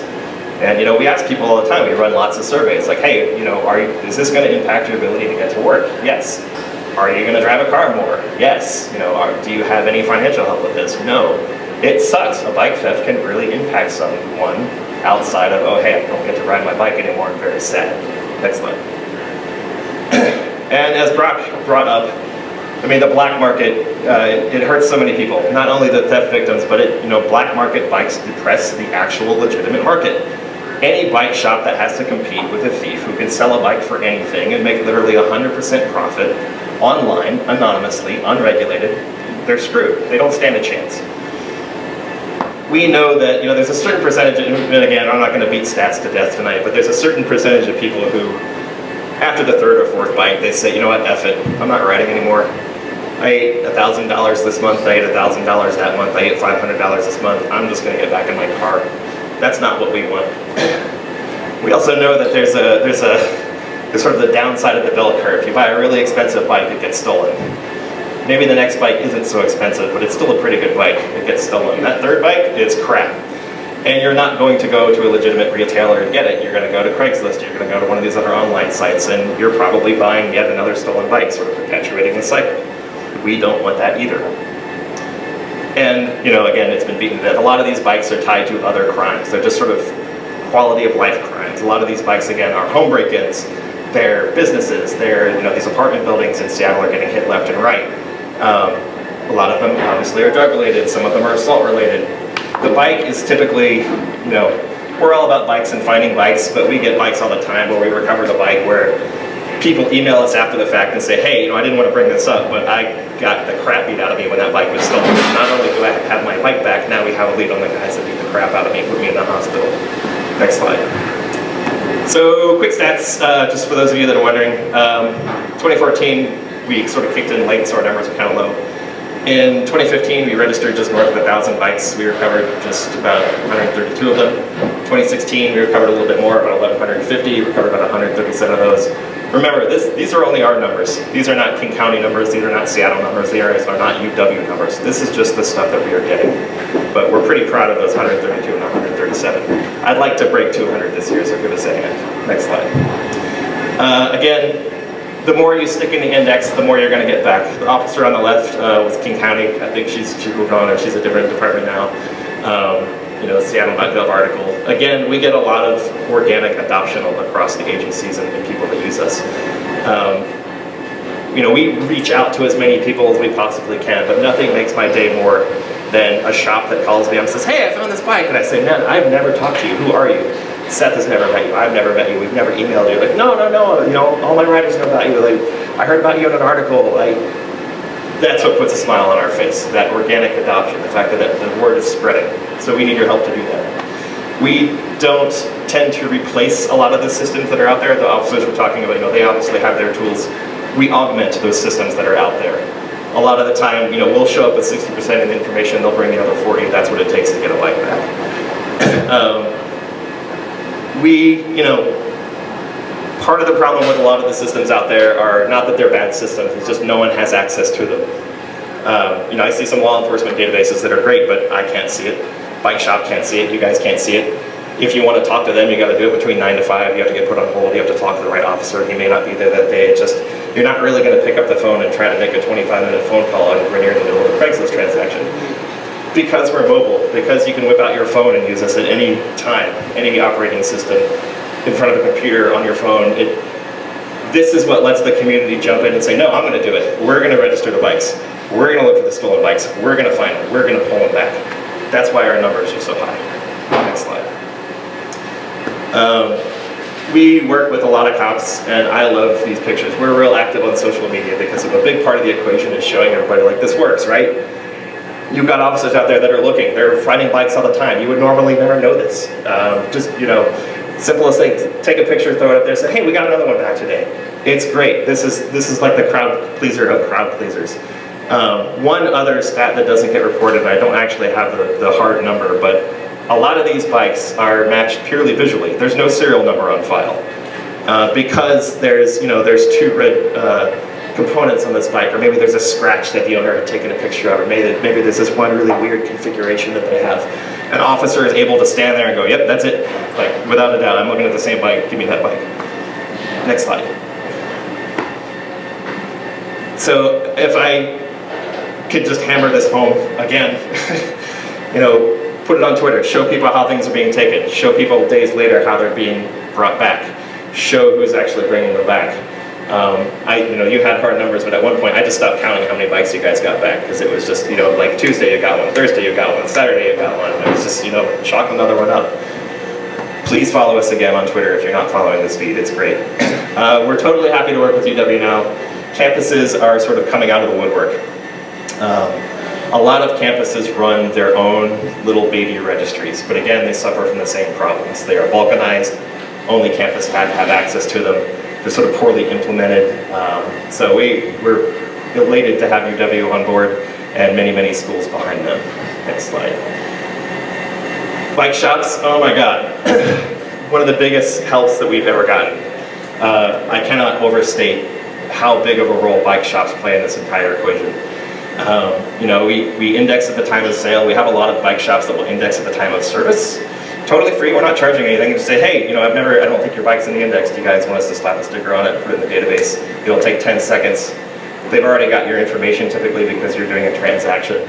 And you know, we ask people all the time, we run lots of surveys, like, hey, you know, are you, is this going to impact your ability to get to work? Yes. Are you going to drive a car more? Yes. You know, are, do you have any financial help with this? No. It sucks. A bike theft can really impact someone outside of, oh, hey, I don't get to ride my bike anymore, I'm very sad. Next slide. And as Brock brought up, I mean, the black market, uh, it, it hurts so many people. Not only the theft victims, but it, you know, black market bikes depress the actual legitimate market. Any bike shop that has to compete with a thief who can sell a bike for anything and make literally 100% profit online, anonymously, unregulated, they're screwed. They don't stand a chance. We know that, you know, there's a certain percentage, of, and again, I'm not going to beat stats to death tonight, but there's a certain percentage of people who, after the third or fourth bike, they say, you know what, F it, I'm not riding anymore. I ate $1,000 this month, I ate $1,000 that month, I ate $500 this month, I'm just going to get back in my car. That's not what we want. We also know that there's a, there's a, there's sort of the downside of the bell curve. If you buy a really expensive bike, it gets stolen. Maybe the next bike isn't so expensive, but it's still a pretty good bike. It gets stolen. That third bike is crap. And you're not going to go to a legitimate retailer and get it. You're going to go to Craigslist, you're going to go to one of these other online sites, and you're probably buying yet another stolen bike, sort of perpetuating the cycle. We don't want that either. And, you know, again, it's been beaten to death. A lot of these bikes are tied to other crimes. They're just sort of quality of life crimes. A lot of these bikes, again, are home break-ins. They're businesses. They're, you know, these apartment buildings in Seattle are getting hit left and right. Um, a lot of them obviously are drug related. Some of them are assault related. The bike is typically, you know, we're all about bikes and finding bikes, but we get bikes all the time where we recover the bike where people email us after the fact and say, hey, you know, I didn't want to bring this up, but I got the crap beat out of me when that bike was stolen. Not only do I have my bike back, now we have a lead on the guys that beat the crap out of me and put me in the hospital. Next slide. So quick stats, uh, just for those of you that are wondering. Um, 2014, we sort of kicked in late, so our numbers are kind of low. In 2015, we registered just north of 1,000 bikes. We recovered just about 132 of them. 2016, we recovered a little bit more, about 1,150, We recovered about 137 of those. Remember, this, these are only our numbers. These are not King County numbers, these are not Seattle numbers, these are not UW numbers. This is just the stuff that we are getting. But we're pretty proud of those 132 and 137. I'd like to break 200 this year, so give us a hand. Next slide. Uh, again, the more you stick in the index, the more you're going to get back. The officer on the left uh, was King County. I think she's, she's moved on or she's a different department now. Um, you know, Seattle.gov article. Again, we get a lot of organic adoption across the agencies and, people that use us. Um, you know, we reach out to as many people as we possibly can, but nothing makes my day more than a shop that calls me and says, hey, I found this bike. And I say, man, I've never talked to you. Who are you? Seth has never met you. I've never met you. We've never emailed you. Like, no, no, no. You know, all my writers know about you. Like, I heard about you in an article. Like, that's what puts a smile on our face, that organic adoption, the fact that the word is spreading. So we need your help to do that. We don't tend to replace a lot of the systems that are out there. The officers we're talking about, you know, they obviously have their tools. We augment those systems that are out there. A lot of the time, you know, we'll show up with 60% of the information, they'll bring the other 40, that's what it takes to get a bike back. um, we, you know, part of the problem with a lot of the systems out there are not that they're bad systems, it's just no one has access to them. Um, you know, I see some law enforcement databases that are great, but I can't see it. Bike shop can't see it, you guys can't see it. If you want to talk to them, you got to do it between 9 to 5, you have to get put on hold, you have to talk to the right officer, he may not be there that day, just, you're not really going to pick up the phone and try to make a 25 minute phone call when you're in the middle of a Craigslist transaction. Because we're mobile, because you can whip out your phone and use us at any time, any operating system, in front of a computer on your phone, it, this is what lets the community jump in and say, no, I'm going to do it. We're going to register the bikes. We're going to look for the stolen bikes. We're going to find them. We're going to pull them back. That's why our numbers are so high. Next slide. Um, we work with a lot of cops, and I love these pictures. We're real active on social media because of a big part of the equation is showing everybody like this works, right? You've got officers out there that are looking. They're finding bikes all the time. You would normally never know this. Um, just, you know, simplest thing, take a picture, throw it up there, say, hey, we got another one back today. It's great. This is, this is like the crowd pleaser of crowd pleasers. Um, one other stat that doesn't get reported, I don't actually have the, the hard number, but a lot of these bikes are matched purely visually. There's no serial number on file. Uh, because there's, you know, there's two red uh, components on this bike, or maybe there's a scratch that the owner had taken a picture of, or maybe, maybe there's this one really weird configuration that they have. An officer is able to stand there and go, yep, that's it. Like, without a doubt, I'm looking at the same bike, give me that bike. Next slide. So if I could just hammer this home again, you know, put it on Twitter, show people how things are being taken, show people days later how they're being brought back, show who's actually bringing them back. Um, I, you know, you had hard numbers, but at one point I just stopped counting how many bikes you guys got back because it was just, you know, like Tuesday you got one, Thursday you got one, Saturday you got one. It was just, you know, chalk another one up. Please follow us again on Twitter if you're not following this feed. It's great. Uh, we're totally happy to work with UW now. Campuses are sort of coming out of the woodwork. Um, a lot of campuses run their own little baby registries, but again, they suffer from the same problems. They are balkanized, only campus have, have access to them. They're sort of poorly implemented. Um, so we, we're elated to have UW on board and many, many schools behind them. Next slide. Bike shops, oh my God. One of the biggest helps that we've ever gotten. Uh, I cannot overstate how big of a role bike shops play in this entire equation. Um, you know, we, we index at the time of sale. We have a lot of bike shops that will index at the time of service. Totally free, we're not charging anything. Just say, hey, you know, I've never, I don't think your bike's in the index. Do you guys want us to slap a sticker on it, put it in the database? It'll take 10 seconds. They've already got your information typically because you're doing a transaction.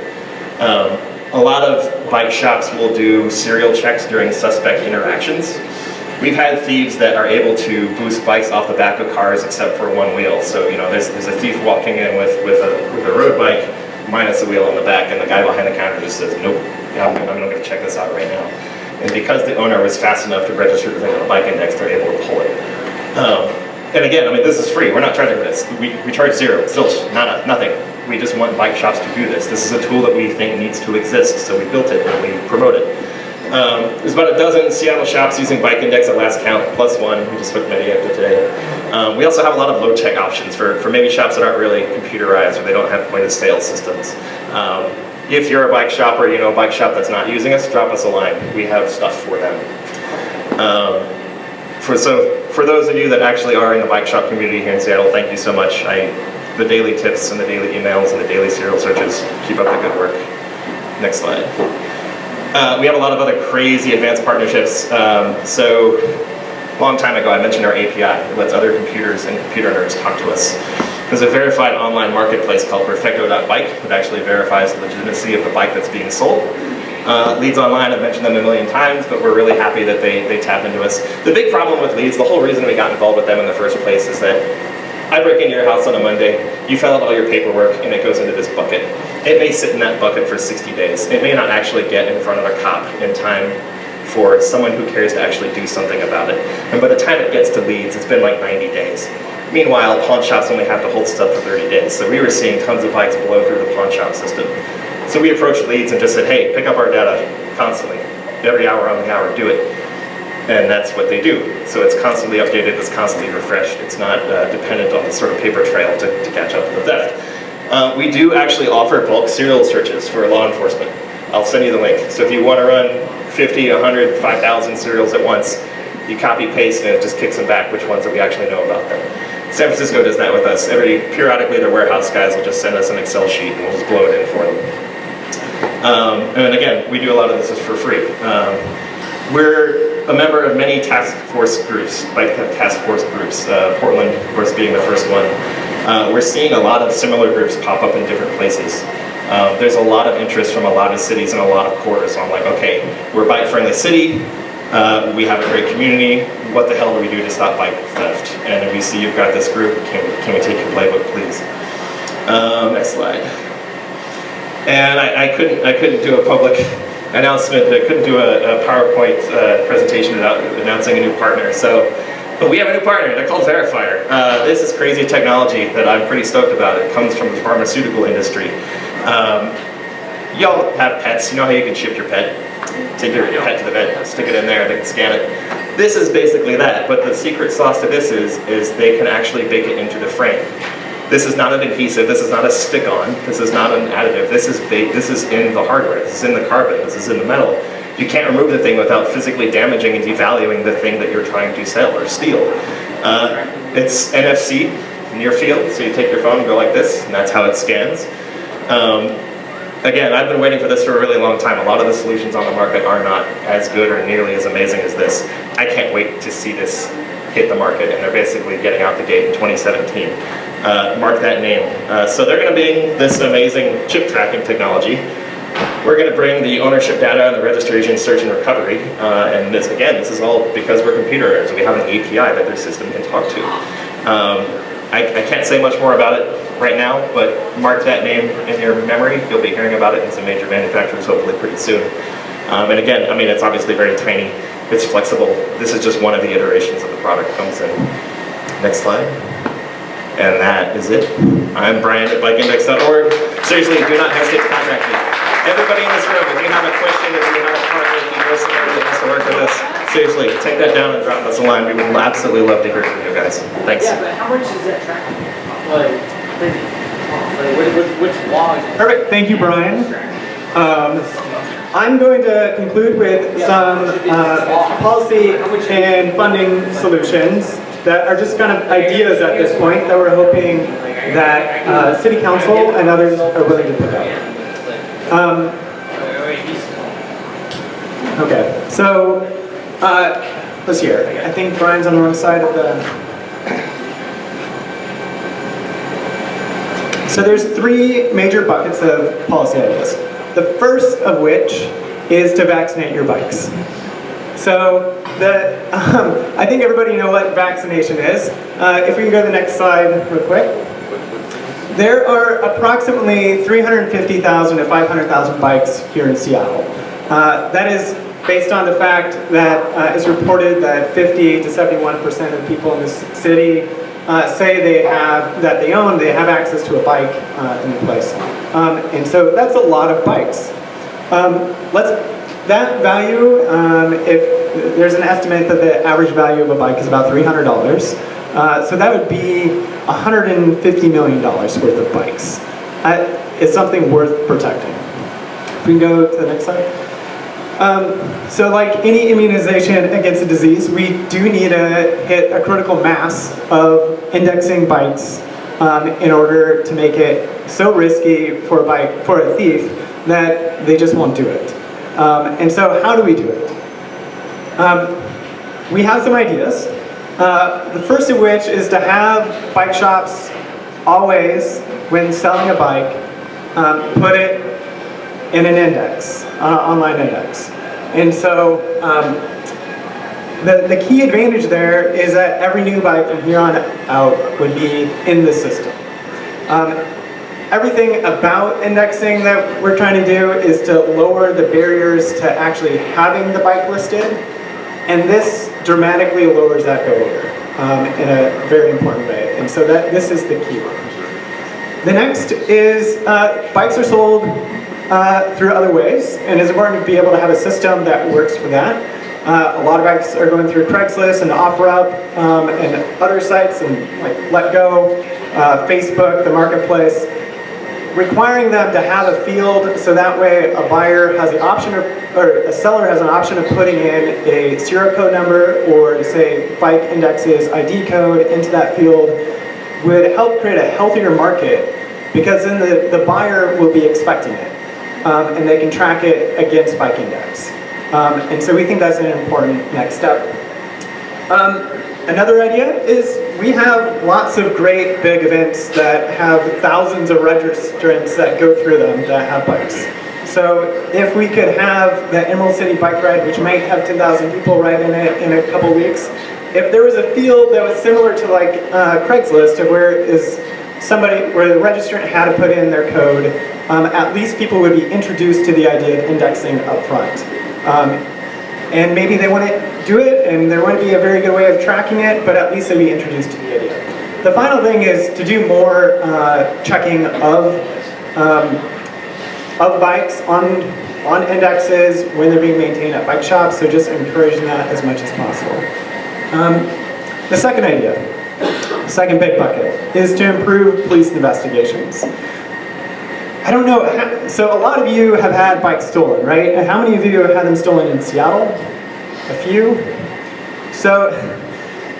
Um, a lot of bike shops will do serial checks during suspect interactions. We've had thieves that are able to boost bikes off the back of cars except for one wheel. So, you know, there's, there's a thief walking in with, with, a, with a road bike minus a wheel on the back and the guy behind the counter just says, nope, I'm, I'm going to check this out right now. And because the owner was fast enough to register the thing bike index, they're able to pull it. Um, and again, I mean, this is free. We're not charging for this. We, we charge zero, zilch, nada, nothing. We just want bike shops to do this. This is a tool that we think needs to exist, so we built it and we promote it. Um, there's about a dozen Seattle shops using Bike Index at last count, plus one. We just hooked many up to today. Um, we also have a lot of low-tech options for, for maybe shops that aren't really computerized or they don't have point-of-sale systems. Um, if you're a bike shop or you know a bike shop that's not using us, drop us a line. We have stuff for them. Um, for, so for those of you that actually are in the bike shop community here in Seattle, thank you so much. I, the daily tips and the daily emails and the daily serial searches, keep up the good work. Next slide. Uh, we have a lot of other crazy advanced partnerships. Um, so long time ago, I mentioned our API. It lets other computers and computer nerds talk to us. There's a verified online marketplace called Perfecto.bike that actually verifies the legitimacy of the bike that's being sold. Uh, leads online, I've mentioned them a million times, but we're really happy that they, they tap into us. The big problem with leads, the whole reason we got involved with them in the first place is that I break into your house on a Monday, you fill out all your paperwork, and it goes into this bucket. It may sit in that bucket for 60 days. It may not actually get in front of a cop in time for someone who cares to actually do something about it. And by the time it gets to leads, it's been like 90 days. Meanwhile, pawn shops only have to hold stuff for 30 days, so we were seeing tons of bikes blow through the pawn shop system. So we approached leads and just said, hey, pick up our data constantly. Every hour on the hour, do it. And that's what they do. So it's constantly updated, it's constantly refreshed. It's not uh, dependent on the sort of paper trail to, to catch up with the theft. Uh, we do actually offer bulk serial searches for law enforcement. I'll send you the link. So if you want to run 50, 100, 5,000 serials at once, you copy paste and it just kicks them back which ones that we actually know about them. San Francisco does that with us. Every periodically their warehouse guys will just send us an Excel sheet and we'll just blow it in for them. Um, and again, we do a lot of this is for free. Um, we're a member of many task force groups, bike task force groups, uh, Portland, of course, being the first one. Uh, we're seeing a lot of similar groups pop up in different places. Um, there's a lot of interest from a lot of cities and a lot of quarters on like, okay, we're a bike-friendly city, uh, we have a great community, what the hell do we do to stop bike theft? And we see you've got this group, can, can we take your playbook, please? Um, next slide. And I, I, couldn't, I couldn't do a public announcement, I couldn't do a, a PowerPoint uh, presentation without announcing a new partner. So, but we have a new partner, they're called Verifier. Uh, this is crazy technology that I'm pretty stoked about. It comes from the pharmaceutical industry. Um, Y'all have pets, you know how you can ship your pet? Take your pet to the vet, stick it in there, they can scan it. This is basically that, but the secret sauce to this is, is they can actually bake it into the frame. This is not an adhesive, this is not a stick-on, this is not an additive, this is baked, this is in the hardware, this is in the carbon, this is in the metal. You can't remove the thing without physically damaging and devaluing the thing that you're trying to sell or steal. Uh, it's NFC, near field, so you take your phone and go like this, and that's how it scans. Um, again, I've been waiting for this for a really long time. A lot of the solutions on the market are not as good or nearly as amazing as this. I can't wait to see this hit the market, and they're basically getting out the gate in 2017. Uh, mark that name. Uh, so they're going to bring this amazing chip tracking technology. We're going to bring the ownership data and the registration, search, and recovery. Uh, and this, again, this is all because we're computer nerds. We have an API that their system can talk to. Um, I, I can't say much more about it right now, but mark that name in your memory. You'll be hearing about it in some major manufacturers hopefully pretty soon. Um, and again, I mean, it's obviously very tiny. It's flexible. This is just one of the iterations of the product comes in. Next slide. And that is it. I'm Bryan at bikeindex.org. Seriously, do not hesitate to contact me. Everybody in this room, if you have a question, if you have a partner, if you know somebody that wants to work with us, seriously, take that down and drop us a line. We would absolutely love to hear from you guys. Thanks. Yeah, but how much is that tracking? Like, like, like what, what, which log? Perfect, thank you, Bryan. Um, I'm going to conclude with some uh, policy and funding solutions that are just kind of ideas at this point that we're hoping that uh, City Council and others are willing to put out. Um, okay, so uh, let's hear. I think Bryan's on the wrong side of the. So there's three major buckets of policy ideas. The first of which is to vaccinate your bikes. So the, um, I think everybody know what vaccination is. Uh, if we can go to the next slide real quick. There are approximately 350,000 to 500,000 bikes here in Seattle. Uh, that is based on the fact that uh, it's reported that 50 to 71% of people in this city uh, say they have, that they own, they have access to a bike uh, in the place. Um, and so that's a lot of bikes. Um, let's, that value, um, if there's an estimate that the average value of a bike is about $300, uh, so that would be $150 million worth of bikes. That is something worth protecting. If we can go to the next slide. Um, so like any immunization against a disease, we do need to hit a critical mass of indexing bikes um, in order to make it so risky for a bike, for a thief, that they just won't do it. Um, and so how do we do it? Um, we have some ideas. Uh, the first of which is to have bike shops always, when selling a bike, um, put it in an index, online index. And so um, the, the key advantage there is that every new bike from here on out would be in the system. Um, everything about indexing that we're trying to do is to lower the barriers to actually having the bike listed. And this dramatically lowers that barrier um, in a very important way. And so that this is the key one. The next is uh, bikes are sold uh, through other ways, and it's important to be able to have a system that works for that. Uh, a lot of bikes are going through Craigslist and OfferUp um, and other sites and like LetGo, uh, Facebook, the marketplace, requiring them to have a field so that way a buyer has the option of, or a seller has an option of putting in a serial code number or say bike indexes ID code into that field would help create a healthier market because then the, the buyer will be expecting it um, and they can track it against bike index. Um, and so we think that's an important next step. Um, another idea is we have lots of great big events that have thousands of registrants that go through them that have bikes. So if we could have the Emerald City Bike Ride, which might have 10,000 people ride in it in a couple weeks, if there was a field that was similar to like uh, Craigslist, of where is somebody, where the registrant had to put in their code, um, at least people would be introduced to the idea of indexing up front. Um, and maybe they wouldn't do it, and there wouldn't be a very good way of tracking it, but at least they'd be introduced to the idea. The final thing is to do more uh, checking of, um, of bikes on, on indexes when they're being maintained at bike shops, so just encouraging that as much as possible. Um, the second idea, the second big bucket, is to improve police investigations. I don't know, so a lot of you have had bikes stolen, right? How many of you have had them stolen in Seattle? A few? So,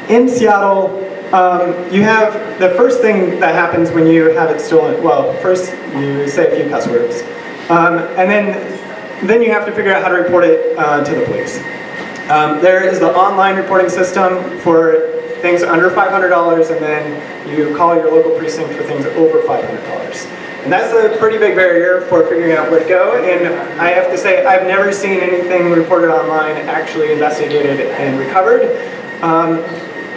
in Seattle, um, you have, the first thing that happens when you have it stolen, well, first you say a few cuss words, um, and then, then you have to figure out how to report it uh, to the police. Um, there is the online reporting system for things under $500, and then you call your local precinct for things over $500. And that's a pretty big barrier for figuring out where to go. And I have to say, I've never seen anything reported online actually investigated and recovered. Um,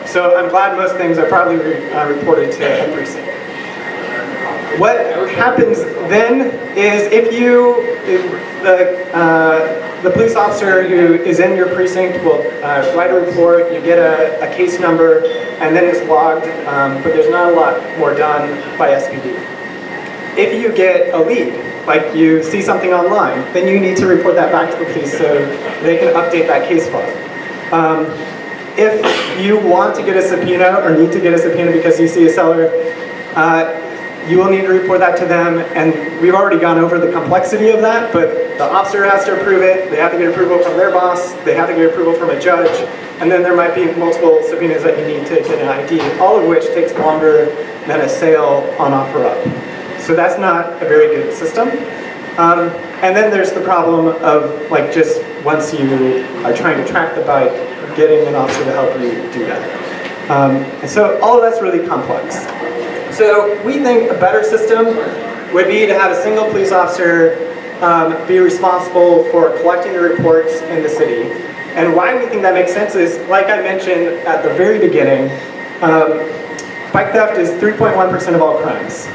So I'm glad most things are probably re- uh, reported to a precinct. What happens then is if you, if the, uh, the police officer who is in your precinct will uh, write a report, you get a, a case number, and then it's logged, um, but there's not a lot more done by SPD. If you get a lead, like you see something online, then you need to report that back to the police so they can update that case file. Um, if you want to get a subpoena or need to get a subpoena because you see a seller, uh, you will need to report that to them, and we've already gone over the complexity of that, but the officer has to approve it, they have to get approval from their boss, they have to get approval from a judge, and then there might be multiple subpoenas that you need to get an ID, all of which takes longer than a sale on OfferUp. So that's not a very good system. Um, and then there's the problem of like just once you are trying to track the bike, getting an officer to help you do that. Um, and so all of that's really complex. So we think a better system would be to have a single police officer um, be responsible for collecting the reports in the city. And why we think that makes sense is, like I mentioned at the very beginning, um, bike theft is 3.1% of all crimes.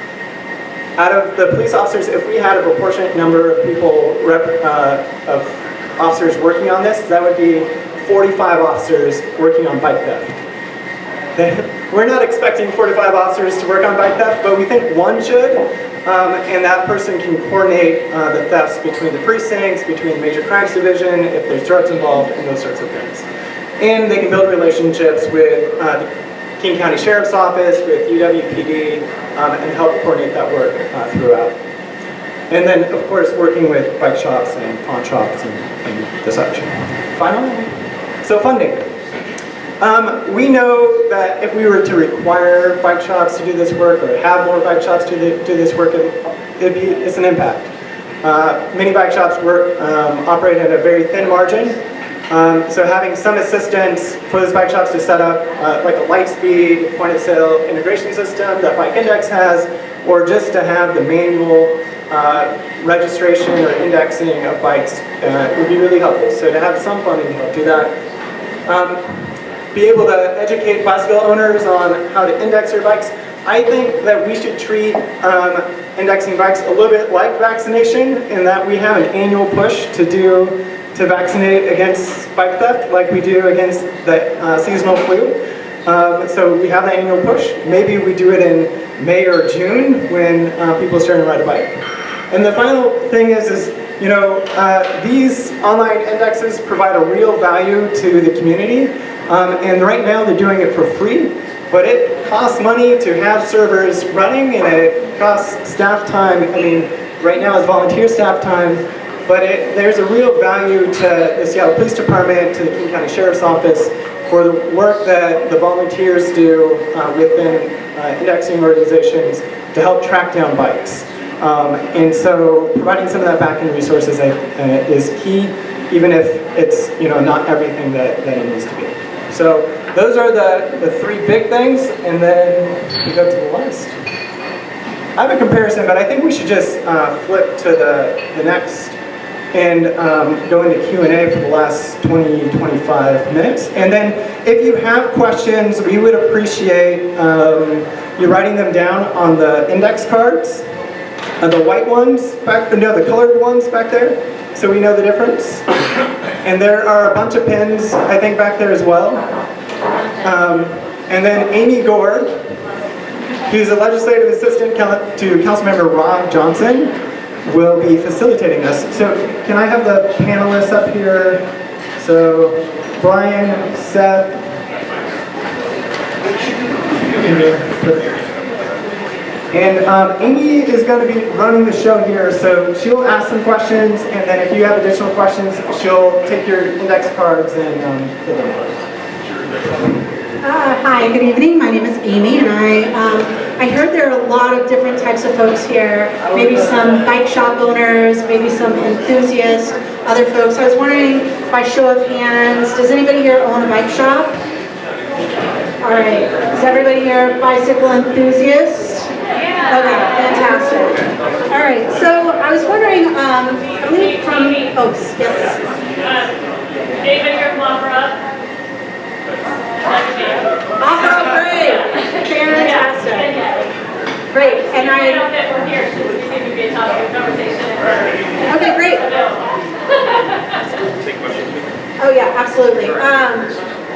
Out of the police officers, if we had a proportionate number of people, rep, uh, of officers working on this, that would be 45 officers working on bike theft. We're not expecting 45 officers to work on bike theft, but we think one should, um, and that person can coordinate uh, the thefts between the precincts, between the major crimes division, if there's drugs involved, and those sorts of things. And they can build relationships with uh, King County Sheriff's Office, with UWPD, um, and help coordinate that work uh, throughout. And then, of course, working with bike shops and pawn shops and, and the such. Finally, so funding. Um, we know that if we were to require bike shops to do this work or have more bike shops to do, do this work, it, be, it's an impact. Uh, many bike shops work, um, operate at a very thin margin, um, so having some assistance for those bike shops to set up uh, like a Lightspeed point of sale integration system that Bike Index has, or just to have the manual uh, registration or indexing of bikes uh, would be really helpful. So to have some funding to help do that. Um, be able to educate bicycle owners on how to index their bikes. I think that we should treat um, indexing bikes a little bit like vaccination in that we have an annual push to do to vaccinate against bike theft like we do against the uh, seasonal flu. Um, so we have the annual push. Maybe we do it in May or June when uh, people starting to ride a bike. And the final thing is, is you know, uh, these online indexes provide a real value to the community. Um, and right now they're doing it for free, but it costs money to have servers running and it costs staff time. I mean, right now it's volunteer staff time, but it, there's a real value to the Seattle Police Department, to the King County Sheriff's Office, for the work that the volunteers do uh, within uh, indexing organizations to help track down bikes. Um, and so providing some of that back-end resources uh, is key, even if it's you know not everything that, that it needs to be. So those are the, the three big things, and then we go to the list. I have a comparison, but I think we should just uh, flip to the, the next and um, go into Q&A for the last 20, 25 minutes. And then if you have questions, we would appreciate um, you writing them down on the index cards, uh, the white ones, back, no, the colored ones back there, so we know the difference. And there are a bunch of pins, I think, back there as well. Um, and then Amy Gore, who's a legislative assistant to Councilmember Rob Johnson, will be facilitating this. So can I have the panelists up here? So Bryan, Seth, and um, Amy is going to be running the show here, so she'll ask some questions, and then if you have additional questions, she'll take your index cards and um, fill them out. Uh, hi, good evening. My name is Amy, and I um, I heard there are a lot of different types of folks here. Maybe some bike shop owners, maybe some enthusiasts, other folks. I was wondering, by show of hands, does anybody here own a bike shop? All right. Is everybody here bicycle enthusiast? Okay, fantastic. All right, so I was wondering, um, I believe from, oh, yes. David here from Awesome. great. Fantastic. Great. And I. that we're here since we seem to be a topic of conversation. Okay, great. Oh, yeah, absolutely. Um,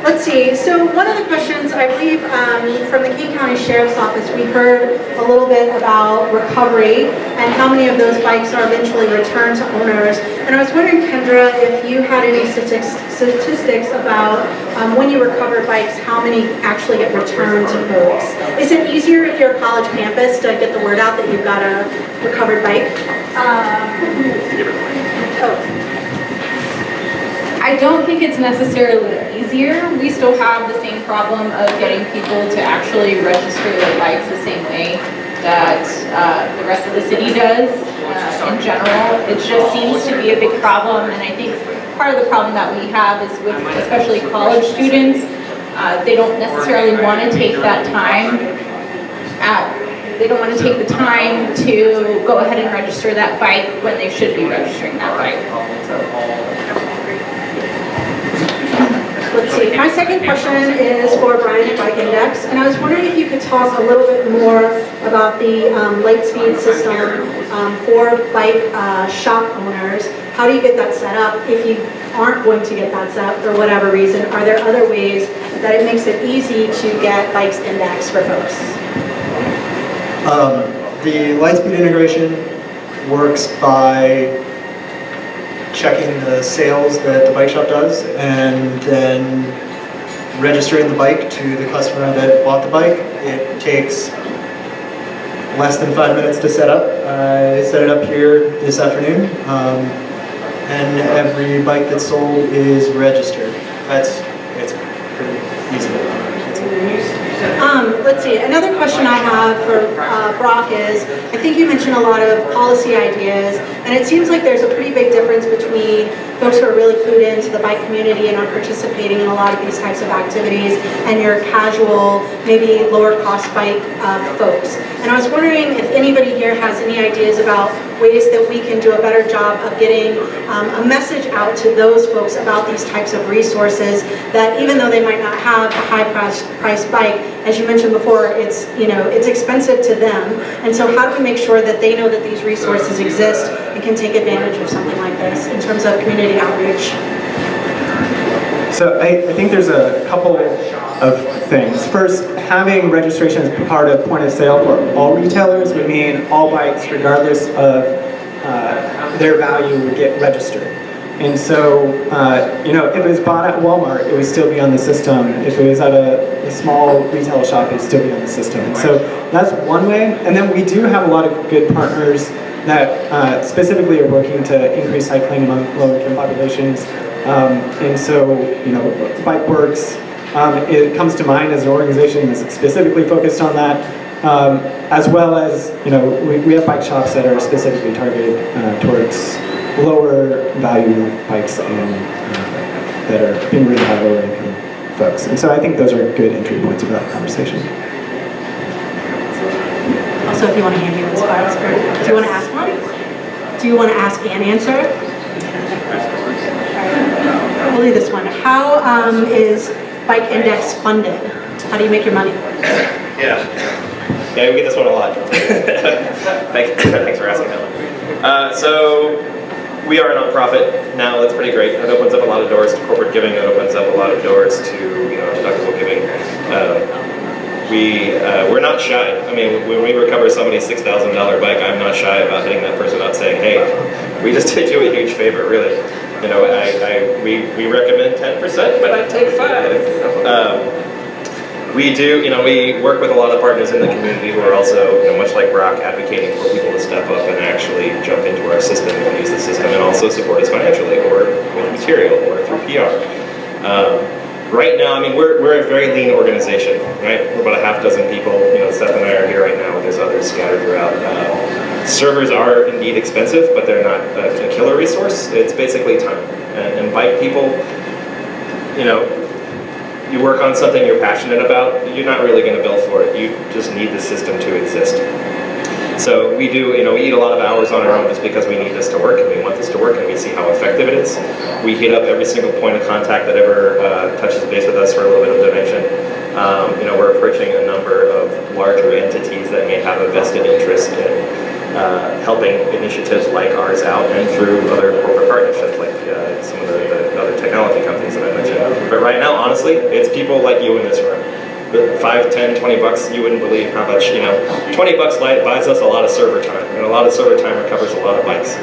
Let's see, so one of the questions, I believe, um, from the King County Sheriff's Office, we heard a little bit about recovery and how many of those bikes are eventually returned to owners. And I was wondering, Kendra, if you had any statistics statistics about um, when you recover bikes, how many actually get returned to folks? Is it easier if you're a college campus to get the word out that you've got a recovered bike? Oh. I don't think it's necessarily easier. We still have the same problem of getting people to actually register their bikes the same way that uh, the rest of the city does uh, in general. It just seems to be a big problem, and I think part of the problem that we have is with especially college students, uh, they don't necessarily want to take that time at they don't want to take the time to go ahead and register that bike when they should be registering that bike. Let's see, my second question is for Bryan at Bike Index, and I was wondering if you could talk a little bit more about the um, Lightspeed system um, for bike uh, shop owners. How do you get that set up? If you aren't going to get that set up for whatever reason, are there other ways that it makes it easy to get bikes indexed for folks? Um, the Lightspeed integration works by checking the sales that the bike shop does and then registering the bike to the customer that bought the bike. It takes less than five minutes to set up. I set it up here this afternoon um, and every bike that's sold is registered. That's, it's pretty easy. Um, let's see, another question I have for uh, Brock is, I think you mentioned a lot of policy ideas, and it seems like there's a pretty big difference between folks who are really clued into the bike community and are participating in a lot of these types of activities, and your casual, maybe lower cost bike uh, folks. And I was wondering if anybody here has any ideas about ways that we can do a better job of getting um, a message out to those folks about these types of resources that even though they might not have a high price, price bike, as you mentioned before, it's, you know, it's expensive to them. And so how do we make sure that they know that these resources exist and can take advantage of something like this in terms of community outreach? So I, I think there's a couple of things. First, having registration as part of point of sale for all retailers would mean all bikes, regardless of uh, their value, would get registered. And so, uh, you know, if it was bought at Walmart, it would still be on the system. If it was at a, a small retail shop, it would still be on the system. So that's one way. And then we do have a lot of good partners that uh, specifically are working to increase cycling among low-income populations. Um, and so, you know, Bikeworks, um, it comes to mind as an organization that's specifically focused on that, um, as well as, you know, we, we have bike shops that are specifically targeted uh, towards lower value bikes and uh, that are being ridden by lower income folks. And so I think those are good entry points for that conversation. Also, if you want to hand me those files, do you want to ask one? Do you want to ask and answer? We'll do this one. How um, is Bike Index funded? How do you make your money? Yeah. Yeah, we get this one a lot. Thanks, thanks for asking that one. Uh, so, we are a nonprofit now, that's pretty great. It opens up a lot of doors to corporate giving, it opens up a lot of doors to, you know, deductible giving. Uh, we, uh, we're not shy. I mean, when we recover somebody's $6,000 bike, I'm not shy about hitting that person up saying, hey, we just did you a huge favor, really. You know, I, I, we, we recommend 10%, but I take five. Um, we do, you know, we work with a lot of partners in the community who are also, you know, much like Brock, advocating for people to step up and actually jump into our system and use the system and also support us financially or with material or through PR. Um, right now, I mean, we're, we're a very lean organization, right? We're about a half dozen people. You know, Seth and I are here right now, there's others scattered throughout. Uh, servers are indeed expensive, but they're not a, a killer resource. It's basically time. And, and bike people, you know, you work on something you're passionate about, you're not really going to bill for it. You just need the system to exist. So we do, you know, we eat a lot of hours on our own just because we need this to work and we want this to work and we see how effective it is. We hit up every single point of contact that ever uh, touches the base with us for a little bit of donation. Um, you know, we're approaching a number of larger entities that may have a vested interest in uh, helping initiatives like ours out and through other corporate partnerships like uh, some of the, technology companies that I mentioned. But right now, honestly, it's people like you in this room. The 5, 10, 20 bucks, you wouldn't believe how much, you know, 20 bucks light buys us a lot of server time, and a lot of server time recovers a lot of bikes.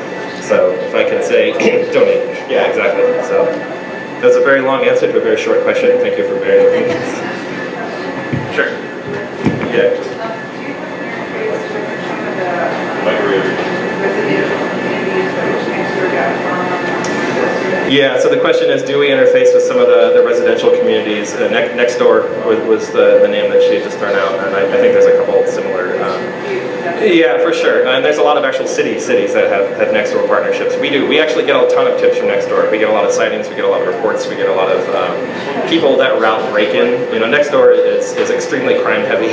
So if I can say, donate. Yeah, exactly. So that's a very long answer to a very short question. Thank you for bearing with me. Sure. Yeah. Yeah, so the question is, do we interface with some of the, the residential communities? Uh, ne Nextdoor was, was the, the name that she had just thrown out, and I, I think there's a couple similar. Um, yeah, for sure. And there's a lot of actual city cities that have, have Nextdoor partnerships. We do. We actually get a ton of tips from Nextdoor. We get a lot of sightings, we get a lot of reports, we get a lot of um, people that route break-in. You know, Nextdoor is, is extremely crime heavy,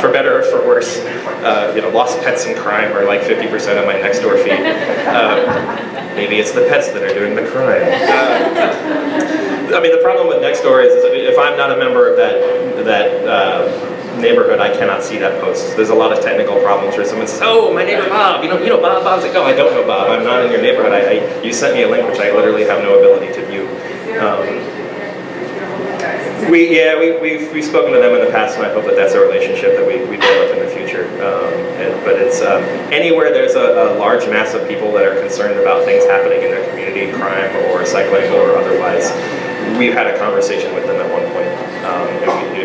for better or for worse. Uh, you know, lost pets and crime are like 50% of my Nextdoor feed. Uh, Maybe it's the pets that are doing the crime. Uh, I mean, the problem with Nextdoor is, is if I'm not a member of that that uh, neighborhood, I cannot see that post. There's a lot of technical problems where someone says, "Oh, my neighbor Bob, you know, you know Bob." Bob's like, "No, I don't know Bob. I'm not in your neighborhood. I, I you sent me a link which I literally have no ability to view." Um, we, yeah, we, we've, we've spoken to them in the past, and I hope that that's a relationship that we, we develop in the future. Um, and, but it's um, anywhere there's a, a, large mass of people that are concerned about things happening in their community, crime or cycling or otherwise, we've had a conversation with them at one point, um,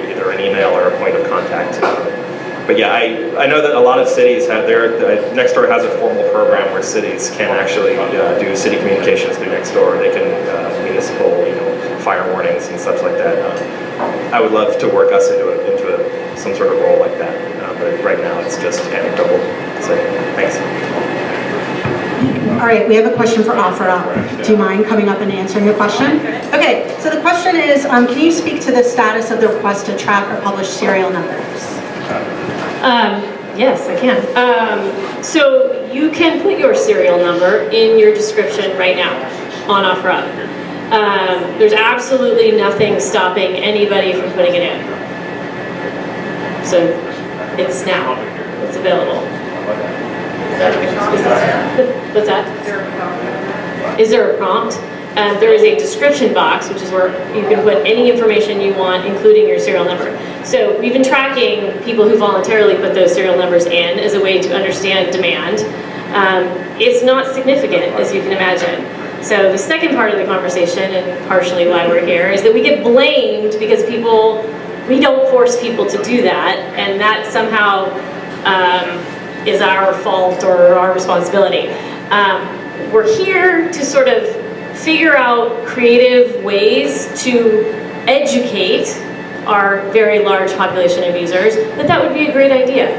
either an email or a point of contact. But yeah, I, I know that a lot of cities have their, uh, Nextdoor has a formal program where cities can actually uh, do city communications through Nextdoor. They can, uh, municipal, you know, fire warnings and such like that. Um, I would love to work us into, a, into a, some sort of role like that, uh, but right now it's just anecdotal. So, thanks. All right, we have a question for OfferUp. Do you mind coming up and answering the question? Okay, so the question is, um, can you speak to the status of the request to track or publish serial numbers? Um, yes, I can. Um, so you can put your serial number in your description right now on OfferUp. Um, there's absolutely nothing stopping anybody from putting it in. So it's now, it's available. Is that, is that, what's that? Is there a prompt? Um, there is a description box, which is where you can put any information you want, including your serial number. So we've been tracking people who voluntarily put those serial numbers in as a way to understand demand. Um, it's not significant, as you can imagine. So the second part of the conversation, and partially why we're here, is that we get blamed because people, we don't force people to do that, and that somehow um, is our fault or our responsibility. Um, we're here to sort of figure out creative ways to educate our very large population of users that that would be a great idea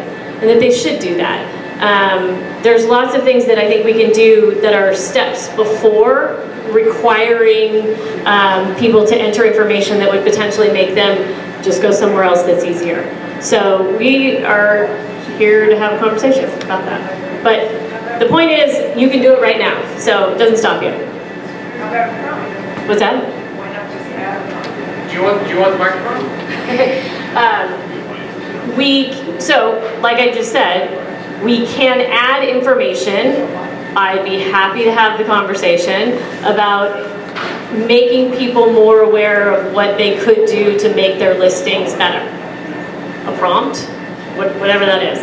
and that they should do that. Um, there's lots of things that I think we can do that are steps before requiring um, people to enter information that would potentially make them just go somewhere else that's easier. So we are here to have a conversation about that. But the point is, you can do it right now, so it doesn't stop you. What's that? Do you want, do you want the microphone? um, we, so, like I just said, we can add information. I'd be happy to have the conversation about making people more aware of what they could do to make their listings better. A prompt, whatever that is.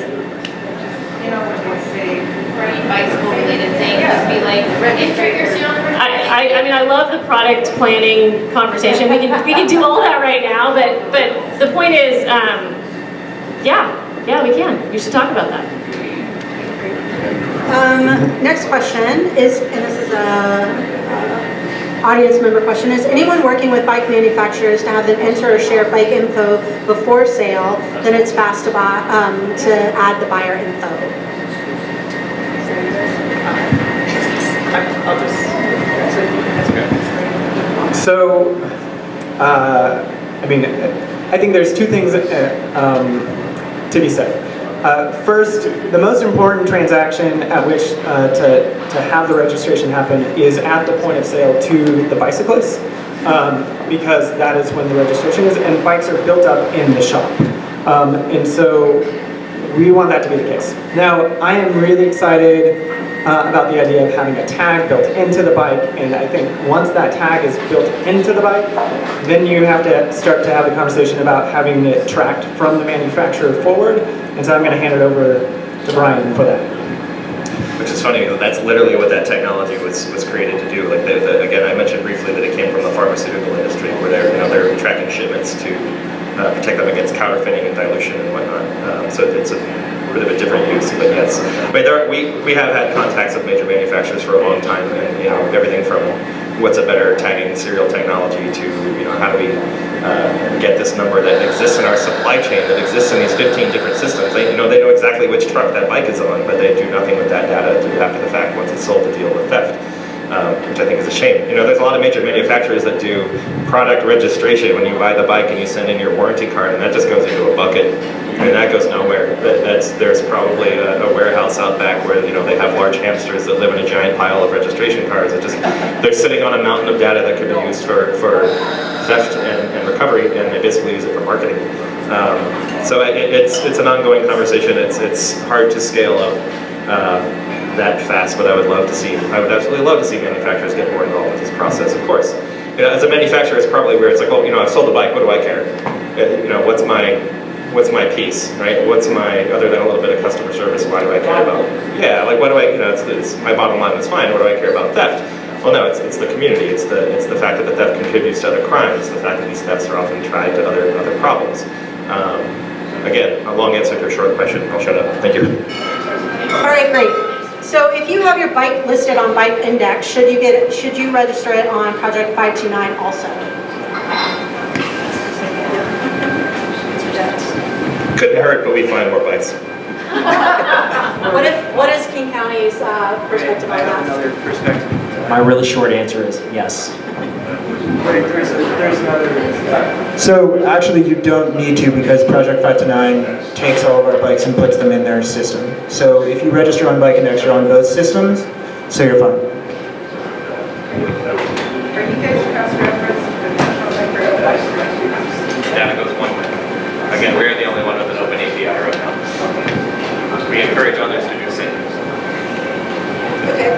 You know, when they say, bicycle related things, be like, enter your serial number. I, I, mean, I love the product planning conversation. We can, we can do all that right now, but, but the point is, um, yeah, yeah, we can. We should talk about that. Um, next question is, and this is a, a audience member question, is anyone working with bike manufacturers to have them enter or share bike info before sale, then it's fast to, buy, um, to add the buyer info? I'll just. So, uh, I mean, I think there's two things uh, um, to be said. Uh, first, the most important transaction at which uh, to, to have the registration happen is at the point of sale to the bicyclist. um, because that is when the registration is, and bikes are built up in the shop. Um, and so we want that to be the case. Now, I am really excited uh, about the idea of having a tag built into the bike, and I think once that tag is built into the bike, then you have to start to have a conversation about having it tracked from the manufacturer forward, and so I'm going to hand it over to Bryan for that. Which is funny, that's literally what that technology was, was created to do. Like, the, the, again, I mentioned briefly that it came from the pharmaceutical industry, where they're, you know, they're tracking shipments to uh, protect them against counterfeiting and dilution and whatnot. Um, so it's a bit of a different use, but yes. Mean, there are, we, we have had contacts with major manufacturers for a long time, and you know, everything from what's a better tagging serial technology to, you know, how do we uh, get this number that exists in our supply chain, that exists in these 15 different systems. They, you know, they know exactly which truck that bike is on, but they do nothing with that data after the fact once it's sold to deal with theft. Um, which I think is a shame. You know, there's a lot of major manufacturers that do product registration when you buy the bike and you send in your warranty card, and that just goes into a bucket, and that goes nowhere. That, that's there's probably a, a, warehouse out back where you know they have large hamsters that live in a giant pile of registration cards. That just they're sitting on a mountain of data that could be used for for theft and, and recovery, and they basically use it for marketing. Um, so it, it's it's an ongoing conversation. It's it's hard to scale up. Uh, that fast, but I would love to see, I would absolutely love to see manufacturers get more involved with this process, of course. You know, as a manufacturer, it's probably where it's like, well, you know, I've sold a bike, what do I care? Uh, you know, what's my, what's my piece, right? What's my, other than a little bit of customer service, why do I care about, yeah, like what do I, you know, it's, it's my bottom line is fine, what do I care about theft? Well, no, it's, it's the community. It's the, it's the fact that the theft contributes to other crimes. The fact that these thefts are often tied to other, other problems. Um, again, a long answer to a short question. I'll shut up. Thank you. All right, great. So if you have your bike listed on Bike Index, should you get it, should you register it on Project 529 also? Couldn't hurt, but we find more bikes. what if what is King County's uh, perspective on that? Another perspective. My really short answer is yes. So actually you don't need to because Project 529 takes all of our bikes and puts them in their system. So if you register on Bike Index, you're on both systems, so you're fine. Data goes one way. Again, we're the only one with an open API right now. We encourage others to do the same. Okay.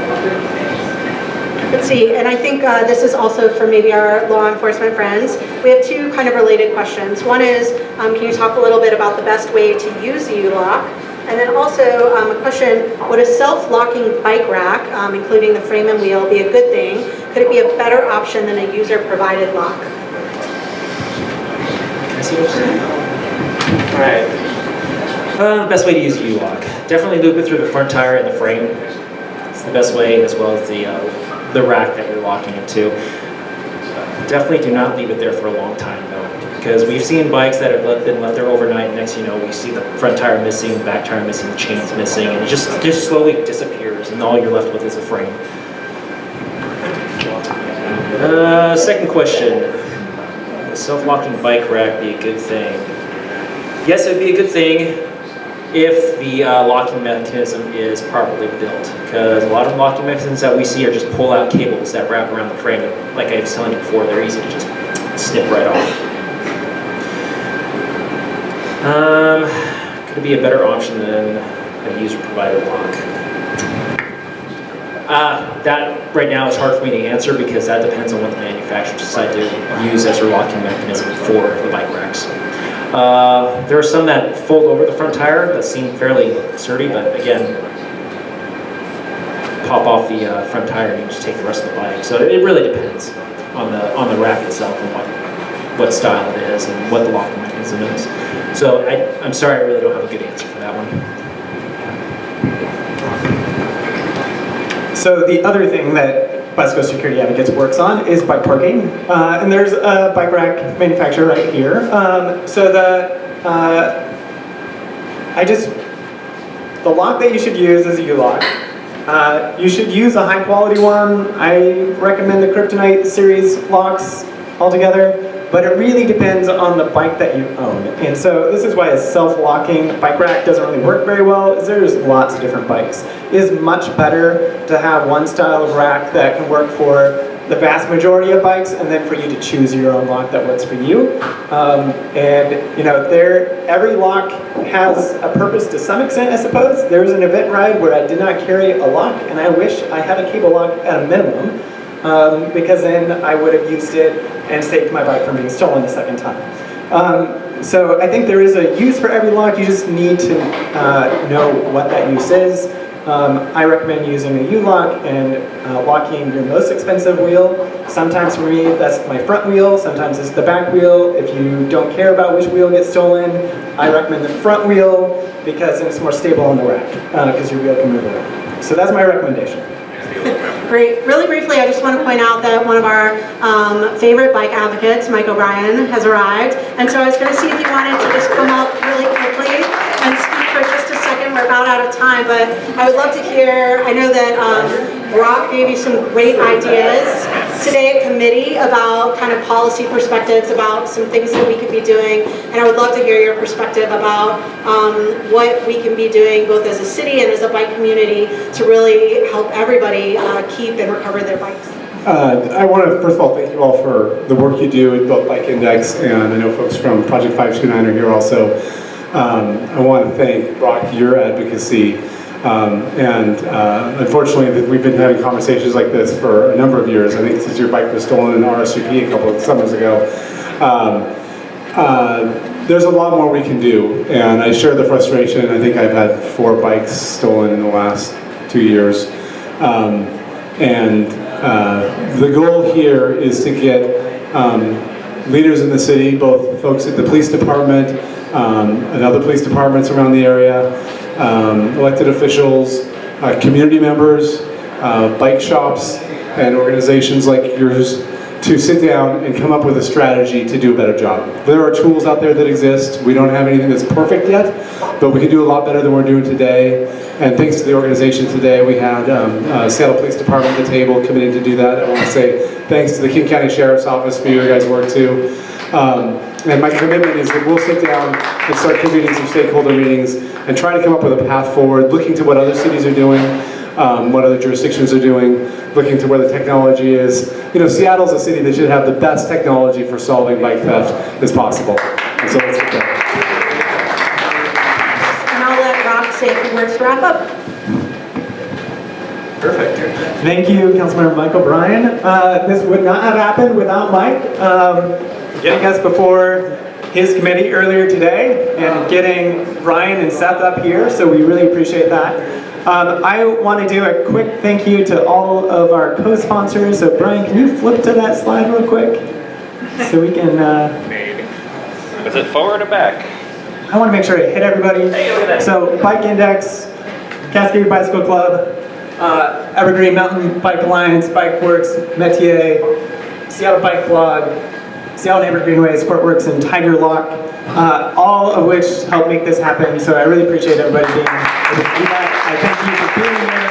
Let's see, and I think uh, this is also for maybe our law enforcement friends. We have two kind of related questions. One is, um, can you talk a little bit about the best way to use the U-Lock? And then also um, a question, would a self-locking bike rack, um, including the frame and wheel, be a good thing? Could it be a better option than a user-provided lock? Alright. Uh, best way to use a U-Lock. Definitely loop it through the front tire and the frame. It's the best way, as well as the, uh, the rack that you're locking it to. Definitely do not leave it there for a long time though, because we've seen bikes that have been left there overnight, next you know, we see the front tire missing, the back tire missing, the chains missing, and it just, just slowly disappears, and all you're left with is a frame. Uh, second question. Self-locking bike rack be a good thing? Yes, it would be a good thing if the uh, locking mechanism is properly built. Because a lot of locking mechanisms that we see are just pull-out cables that wrap around the frame. Like I was telling you before, they're easy to just snip right off. Um, could it be a better option than a user-provided lock? Uh, that right now is hard for me to answer because that depends on what the manufacturer decide to use as their locking mechanism for the. Uh, there are some that fold over the front tire that seem fairly sturdy, but again, pop off the uh, front tire and you just take the rest of the bike. So it really depends on the on the rack itself and what what style it is and what the locking mechanism is. So I, I'm sorry, I really don't have a good answer for that one. So the other thing that Bicycle Security Advocates works on is bike parking. Uh, and there's a bike rack manufacturer right here. Um, so the, uh, I just, the lock that you should use is a U-lock. Uh, you should use a high quality one. I recommend the Kryptonite series locks altogether but it really depends on the bike that you own. And so this is why a self-locking bike rack doesn't really work very well, is there's lots of different bikes. It is much better to have one style of rack that can work for the vast majority of bikes, and then for you to choose your own lock that works for you. Um, and you know, there every lock has a purpose to some extent, I suppose. There was an event ride where I did not carry a lock, and I wish I had a cable lock at a minimum, um, because then I would have used it and saved my bike from being stolen the second time. Um, so I think there is a use for every lock, you just need to uh, know what that use is. Um, I recommend using a U-lock and uh, locking your most expensive wheel. Sometimes for me, that's my front wheel, sometimes it's the back wheel. If you don't care about which wheel gets stolen, I recommend the front wheel because it's more stable on the rack, because your wheel can move around. So that's my recommendation. Really briefly, I just want to point out that one of our um, favorite bike advocates, Mike O'Brien, has arrived. And so I was going to see if you wanted to just come up really quickly and speak for just a second. We're about out of time, but I would love to hear, I know that um, Brock gave you some great ideas today at committee about kind of policy perspectives about some things that we could be doing. And I would love to hear your perspective about um, what we can be doing both as a city and as a bike community to really help everybody uh, keep and recover their bikes. Uh, I want to, first of all, thank you all for the work you do with both Bike Index, and I know folks from Project 529 are here also. Um, I want to thank Brock, your advocacy, um, and uh, unfortunately, we've been having conversations like this for a number of years. I think since your bike was stolen in RSVP a couple of summers ago. Um, uh, there's a lot more we can do, and I share the frustration. I think I've had four bikes stolen in the last two years. Um, and uh, the goal here is to get um, leaders in the city, both folks at the police department um, and other police departments around the area, um, elected officials, uh, community members, uh, bike shops, and organizations like yours to sit down and come up with a strategy to do a better job. There are tools out there that exist. We don't have anything that's perfect yet, but we can do a lot better than we're doing today. And thanks to the organization today, we had um, uh, Seattle Police Department at the table committed to do that. I want to say thanks to the King County Sheriff's Office for your guys' work too. Um, and my commitment is that we'll sit down and start convening some stakeholder meetings and try to come up with a path forward, looking to what other cities are doing, um, what other jurisdictions are doing, looking to where the technology is. You know, Seattle's a city that should have the best technology for solving bike theft as possible. And so let's get there. And I'll let Rob say a few words to wrap up. Perfect. Thank you, Councilmember Michael O'Brien. Uh, this would not have happened without Mike um, getting us before his committee earlier today and getting Bryan and Seth up here, so we really appreciate that. Um, I want to do a quick thank you to all of our co-sponsors. So Bryan, can you flip to that slide real quick? So we can, uh, Maybe. Is it forward or back? I want to make sure I hit everybody. So Bike Index, Cascade Bicycle Club, uh, Evergreen Mountain Bike Alliance, Bike Works, Metier, Seattle Bike Blog, Seattle Neighborhood Greenway, Sportworks, and TiGr Lock, uh, all of which helped make this happen. So I really appreciate everybody being that. I thank you for being here.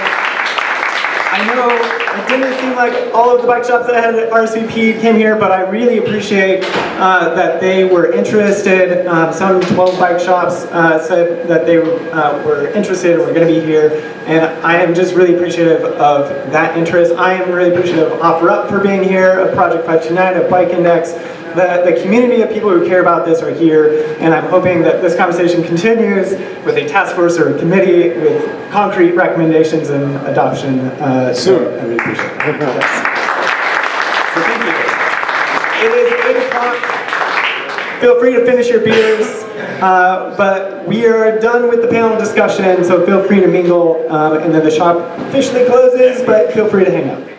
I know it didn't seem like all of the bike shops that I had at RSVP came here, but I really appreciate uh, that they were interested. Um, some 12 bike shops uh, said that they uh, were interested and were going to be here, and I am just really appreciative of that interest. I am really appreciative of OfferUp for being here, of Project 529, of Bike Index. The, the community of people who care about this are here, and I'm hoping that this conversation continues with a task force or a committee with concrete recommendations and adoption uh, soon. I really appreciate it. So thank you. It is 8 o'clock. Feel free to finish your beers, uh, but we are done with the panel discussion, so feel free to mingle, um, and then the shop officially closes, but feel free to hang out.